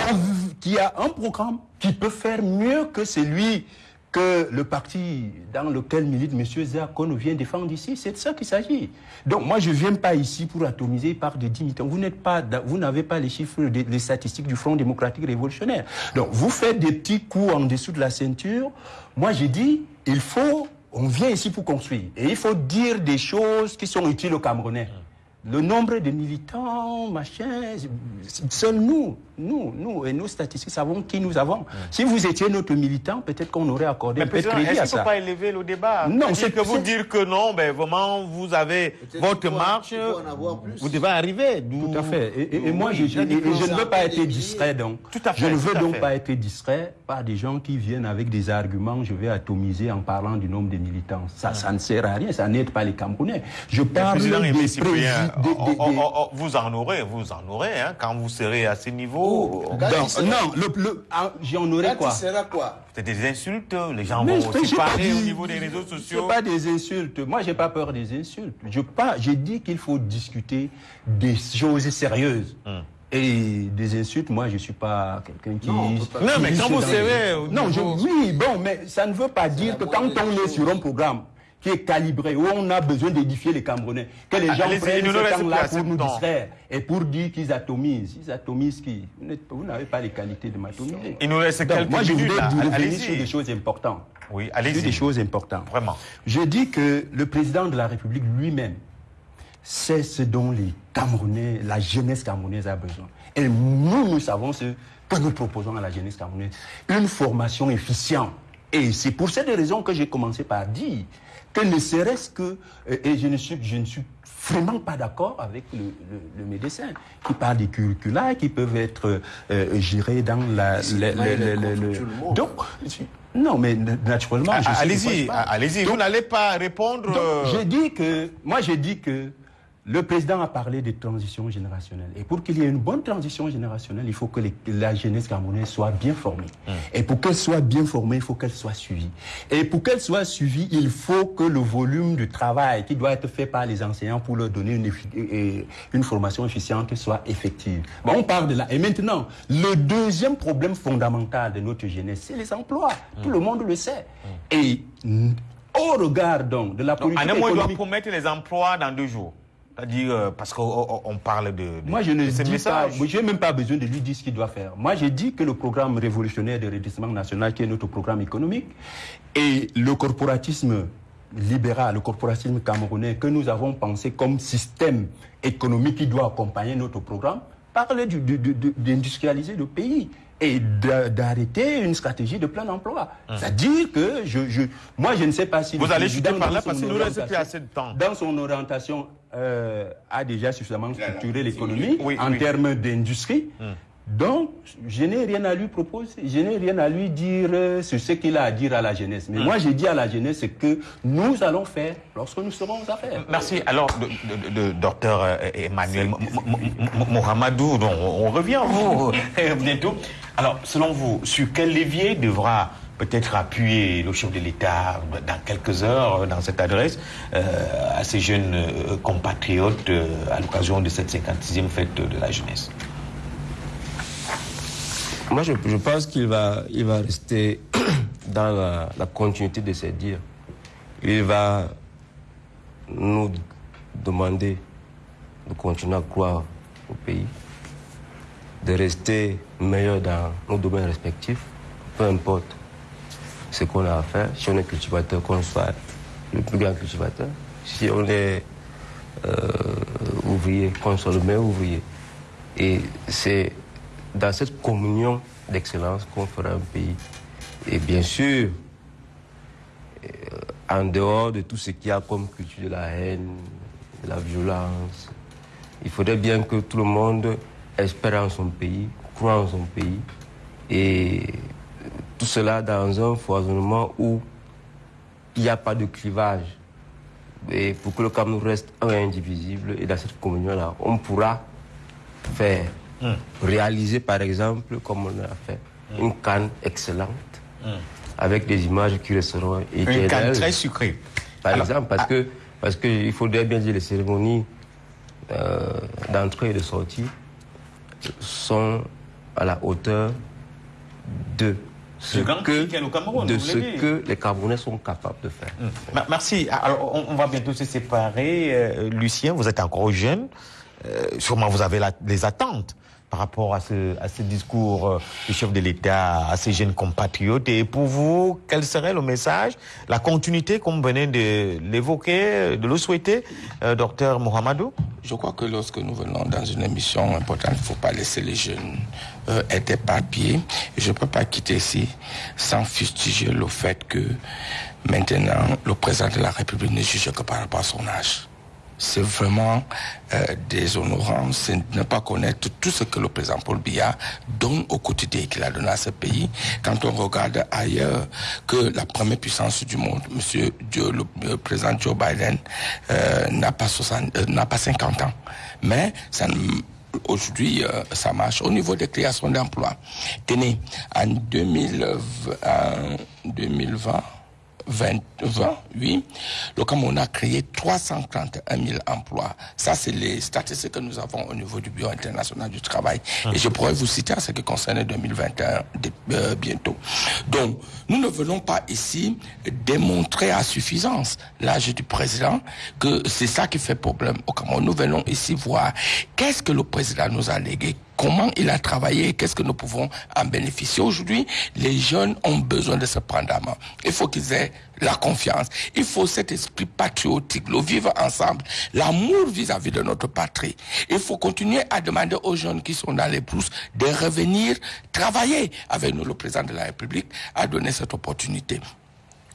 S5: Qui a, qui a un programme qui peut faire mieux que celui que le parti dans lequel milite M. Zakon vient défendre ici. C'est de ça qu'il s'agit. Donc moi, je ne viens pas ici pour atomiser par des 10 militants. Vous n'êtes pas, vous n'avez pas les chiffres, les statistiques du Front démocratique révolutionnaire. Donc vous faites des petits coups en dessous de la ceinture. Moi, j'ai dit, il faut, on vient ici pour construire. Et il faut dire des choses qui sont utiles aux Camerounais le nombre de militants, machin, seuls nous, nous, nous et nos statistiques savons qui nous avons. Si vous étiez notre militant, peut-être qu'on aurait accordé un peu de crédit
S2: à ça. Est-ce qu'il ne faut pas élever le débat
S5: Non, c'est
S2: que vous dire que non, ben vraiment, vous avez votre marche, vous devez arriver.
S5: Tout à fait. Et, moi, je, je, ne veux pas être distrait, donc.
S2: Tout à fait,
S5: je ne veux donc pas être distrait par des gens qui viennent avec des arguments, je vais atomiser en parlant du nombre de militants. Ça, ça ne sert à rien, ça n'aide pas les Camerounais. Je parle des
S2: vous en aurez, vous en aurez, hein, quand vous serez à ce niveau.
S5: Oh, non, le, ah, j'en aurai quoi?
S6: quoi?
S2: C'est des insultes, les gens vont aussi parler au niveau des réseaux sociaux.
S5: pas des insultes. Moi, j'ai pas peur des insultes. Je pas, j'ai dit qu'il faut discuter des choses sérieuses. Hmm. Et des insultes, moi, je suis pas quelqu'un qui.
S2: Non, mais quand vous serez.
S5: Non, oui, bon, mais ça ne veut pas dire que quand on est sur un programme, qui est calibré, où on a besoin d'édifier les Camerounais. Que les gens prennent ce temps-là pour nous distraire et pour dire qu'ils atomisent. Ils atomisent qui? Vous n'avez pas les qualités de m'atomiser.
S2: Il nous reste quelques
S5: Moi, je
S2: voudrais
S5: revenir sur des choses importantes.
S2: Oui, allez-y.
S5: Sur des choses importantes.
S2: Vraiment.
S5: Je dis que le président de la République lui-même sait ce dont les Camerounais, la jeunesse camerounaise a besoin. Et nous, nous savons ce que nous proposons à la jeunesse camerounaise. Une formation efficiente. Et c'est pour cette raison que j'ai commencé par dire que ne serait-ce que, euh, et je ne suis, je ne suis vraiment pas d'accord avec le, médecin qui parle des curricula qui peuvent être euh, gérés dans la... Le, donc, non, mais naturellement...
S2: Allez-y, allez-y, vous n'allez pas répondre...
S5: Euh, j'ai dit que, moi j'ai dit que le président a parlé de transition générationnelle. Et pour qu'il y ait une bonne transition générationnelle, il faut que la jeunesse camerounaise soit bien formée. Hum. Et pour qu'elle soit bien formée, il faut qu'elle soit suivie. Et pour qu'elle soit suivie, il faut que le volume de travail qui doit être fait par les enseignants pour leur donner une, une formation efficiente soit effective. Bon, on parle de là. Et maintenant, le deuxième problème fondamental de notre jeunesse, c'est les emplois. Hum. Tout le monde le sait. Hum. Et au regard donc de la politique
S2: donc,
S5: économique...
S2: doit promettre les emplois dans deux jours. C'est-à-dire, euh, parce qu'on parle de,
S5: Moi, je ne dis pas, je n'ai même pas besoin de lui dire ce qu'il doit faire. Moi, j'ai dit que le programme révolutionnaire de redressement national, qui est notre programme économique, et le corporatisme libéral, le corporatisme camerounais que nous avons pensé comme système économique qui doit accompagner notre programme, parle d'industrialiser le pays et d'arrêter une stratégie de plein emploi. Hum. C'est-à-dire que je, je, moi, je ne sais pas si...
S2: Vous allez chuter par là parce que nous reste plus assez de temps.
S5: Dans son orientation, euh, a déjà suffisamment structuré l'économie en termes d'industrie. Hum.
S8: Donc, je n'ai rien à lui proposer, je n'ai rien à lui dire euh, sur ce qu'il a à dire à la jeunesse. Mais hmm. moi, j'ai dit à la jeunesse ce que nous allons faire lorsque nous serons aux affaires.
S2: Merci. Alors, docteur Emmanuel Mohamedou, on revient à vous bientôt. Alors, selon vous, sur quel levier devra peut-être appuyer le chef de l'État dans quelques heures dans cette adresse euh, à ces jeunes compatriotes à l'occasion de cette 56e fête de la jeunesse
S4: moi, je, pense qu'il va, il va rester dans la, continuité de ses dires. Il va nous demander de continuer à croire au pays, de rester meilleur dans nos domaines respectifs, peu importe ce qu'on a à faire. Si on est cultivateur, qu'on soit le plus grand cultivateur. Si on est euh, ouvrier, qu'on soit le meilleur ouvrier. Et c'est dans cette communion d'excellence qu'on fera un pays. Et bien sûr, euh, en dehors de tout ce qu'il y a comme culture de la haine, de la violence, il faudrait bien que tout le monde espère en son pays, croit en son pays. Et tout cela dans un foisonnement où il n'y a pas de clivage. Et pour que le Cameroun reste un indivisible, et dans cette communion-là, on pourra faire Hmm. réaliser par exemple, comme on a fait, hmm. une canne excellente, hmm. avec des images qui resteront
S2: éternelles. Une canne très sucrée.
S4: Par exemple, parce ah. que parce qu'il faudrait bien dire les cérémonies euh, d'entrée et de sortie sont à la hauteur de ce, que, de ce que les Camerounais sont capables de faire.
S2: Merci. Alors, on, va bientôt se séparer. Euh, Lucien, vous êtes encore jeune. Euh, sûrement, vous avez des attentes par rapport à ce, discours euh, du chef de l'État à ses jeunes compatriotes. Et pour vous, quel serait le message, la continuité, comme vous venez de l'évoquer, de le souhaiter, euh, docteur Mohamedou?
S3: Je crois que lorsque nous venons dans une émission importante, il ne faut pas laisser les jeunes euh, être éparpillés. je ne peux pas quitter ici sans fustiger le fait que maintenant, le président de la République ne juge que par rapport à son âge c'est vraiment euh, déshonorant, c'est ne pas connaître tout ce que le président Paul Biya donne au quotidien qu'il a donné à ce pays. Quand on regarde ailleurs que la première puissance du monde, Monsieur le, président Joe Biden, euh, n'a pas euh, pas 50 ans, mais Aujourd'hui, ça marche. Au niveau des créations d'emplois, tenez, en 2020, 20, oui, le Cameroun a créé 331 000 emplois. Ça, c'est les statistiques que nous avons au niveau du Bureau international du travail. Et je pourrais vous citer à ce qui concerne 2021 euh, bientôt. Donc, nous ne venons pas ici démontrer à suffisance l'âge du président que c'est ça qui fait problème au Cameroun. Nous venons ici voir qu'est-ce que le président nous a légué, comment il a travaillé, qu'est-ce que nous pouvons en bénéficier. Aujourd'hui, les jeunes ont besoin de se prendre à. Il faut qu'ils aient la confiance. Il faut cet esprit patriotique, le vivre ensemble, l'amour vis-à-vis de notre patrie. Il faut continuer à demander aux jeunes qui sont dans les brousses de revenir travailler avec nous. Le président de la République a donné cette opportunité.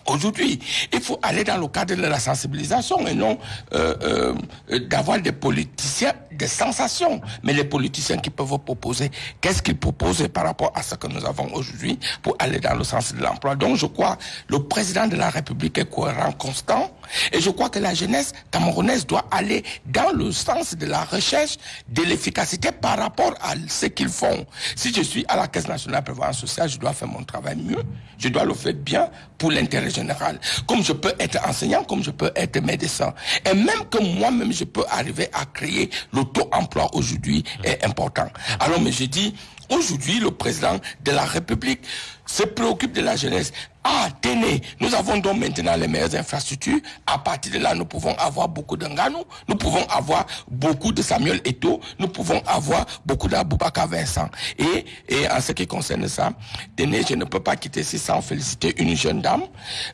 S3: Aujourd'hui, il faut aller dans le cadre de la sensibilisation et non euh, euh, d'avoir des politiciens des sensations. Mais les politiciens qui peuvent proposer, qu'est-ce qu'ils proposent par rapport à ce que nous avons aujourd'hui pour aller dans le sens de l'emploi. Donc je crois le président de la République est cohérent, constant. Et je crois que la jeunesse camerounaise doit aller dans le sens de la recherche de l'efficacité par rapport à ce qu'ils font. Si je suis à la Caisse nationale de prévoyance sociale, je dois faire mon travail mieux. Je dois le faire bien pour l'intérêt général. Comme je peux être enseignant, comme je peux être médecin. Et même que moi-même, je peux arriver à créer le taux emploi aujourd'hui est important. Alors, mais je dis, aujourd'hui, le président de la République se préoccupe de la jeunesse. Ah, tenez, nous avons donc maintenant les meilleures infrastructures. À partir de là, nous pouvons avoir beaucoup d'Anganou, nous pouvons avoir beaucoup de Samuel Eto, nous pouvons avoir beaucoup d'Aboubaka Vincent. Et, et en ce qui concerne ça, tenez, je ne peux pas quitter ici sans féliciter une jeune dame,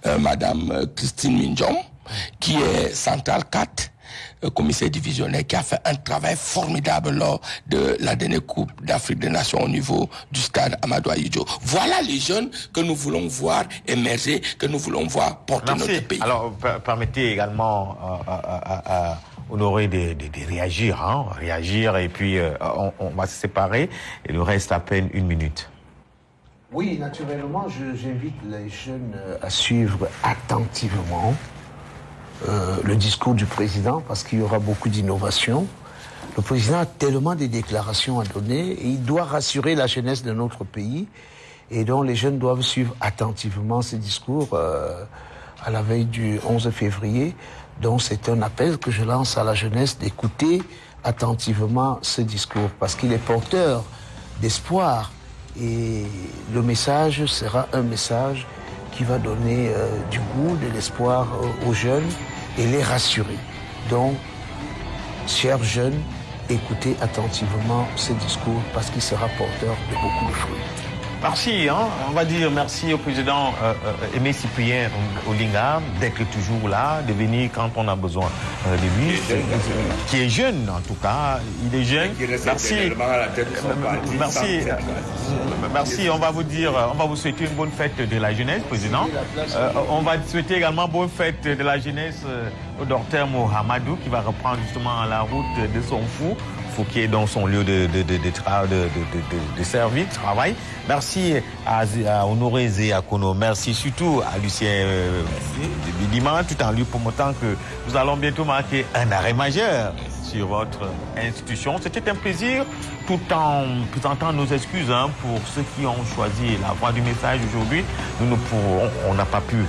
S3: euh, Madame euh, Christine Minjom, qui est centrale 4 commissaire divisionnaire qui a fait un travail formidable lors de la dernière Coupe d'Afrique des Nations au niveau du stade Amadou Ayidjo. Voilà les jeunes que nous voulons voir émerger, que nous voulons voir porter notre pays.
S2: Alors, permettez également à Honoré de, réagir, hein, réagir et puis euh, on, va se séparer et le reste à peine une minute.
S6: Oui, naturellement, j'invite les jeunes euh, à suivre attentivement euh, le discours du président parce qu'il y aura beaucoup d'innovations. Le président a tellement de déclarations à donner et il doit rassurer la jeunesse de notre pays et donc les jeunes doivent suivre attentivement ce discours à la veille du 11 février. Donc c'est un appel que je lance à la jeunesse d'écouter attentivement ce discours parce qu'il est porteur d'espoir et le message sera un message qui va donner euh, du goût, de l'espoir aux jeunes et les rassurer. Donc, chers jeunes, écoutez attentivement ce discours parce qu'il sera porteur de beaucoup de fruits.
S2: Merci, hein. on va dire merci au président euh, euh, Aimé Cyprien Olinga d'être toujours là, de venir quand on a besoin euh, de lui, qui est jeune en tout cas, il est jeune. Merci, merci, merci. On va vous dire, on va vous souhaiter une bonne fête de la jeunesse, président. on va souhaiter également bonne fête de la jeunesse au docteur Mohamedou qui va reprendre justement la route de son fou qui est dans son lieu de, de, de, de, service, de travail. Merci à, Honoré Zéakono. Merci surtout à Lucien euh, Bidima, tout en lui promettant que nous allons bientôt marquer un arrêt majeur sur votre institution. C'était un plaisir, tout en présentant nos excuses hein, pour ceux qui ont choisi la voie du message aujourd'hui. Nous on n'a pas pu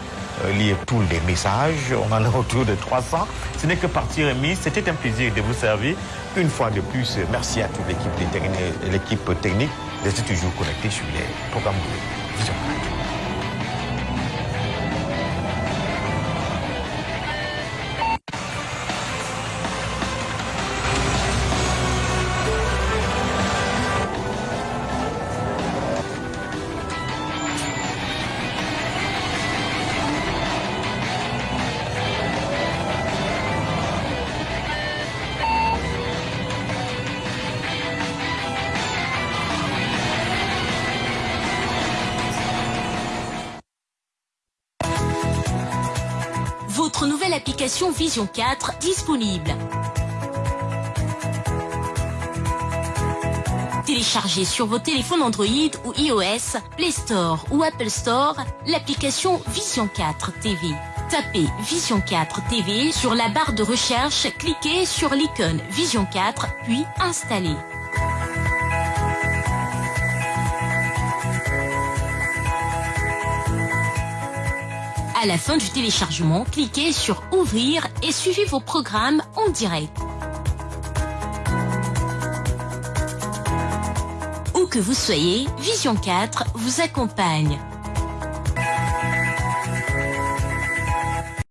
S2: lire tous les messages. On en a autour de 300. Ce n'est que partie remise. C'était un plaisir de vous servir. Une fois de plus, merci à toute l'équipe technique d'être toujours connectée sur les programmes de Vision
S1: Vision 4 disponible. Téléchargez sur vos téléphones Android ou iOS, Play Store ou Apple Store l'application Vision 4 TV. Tapez Vision 4 TV sur la barre de recherche, cliquez sur l'icône Vision 4 puis installez. À la fin du téléchargement, cliquez sur Ouvrir et suivez vos programmes en direct. Où que vous soyez, Vision 4 vous accompagne.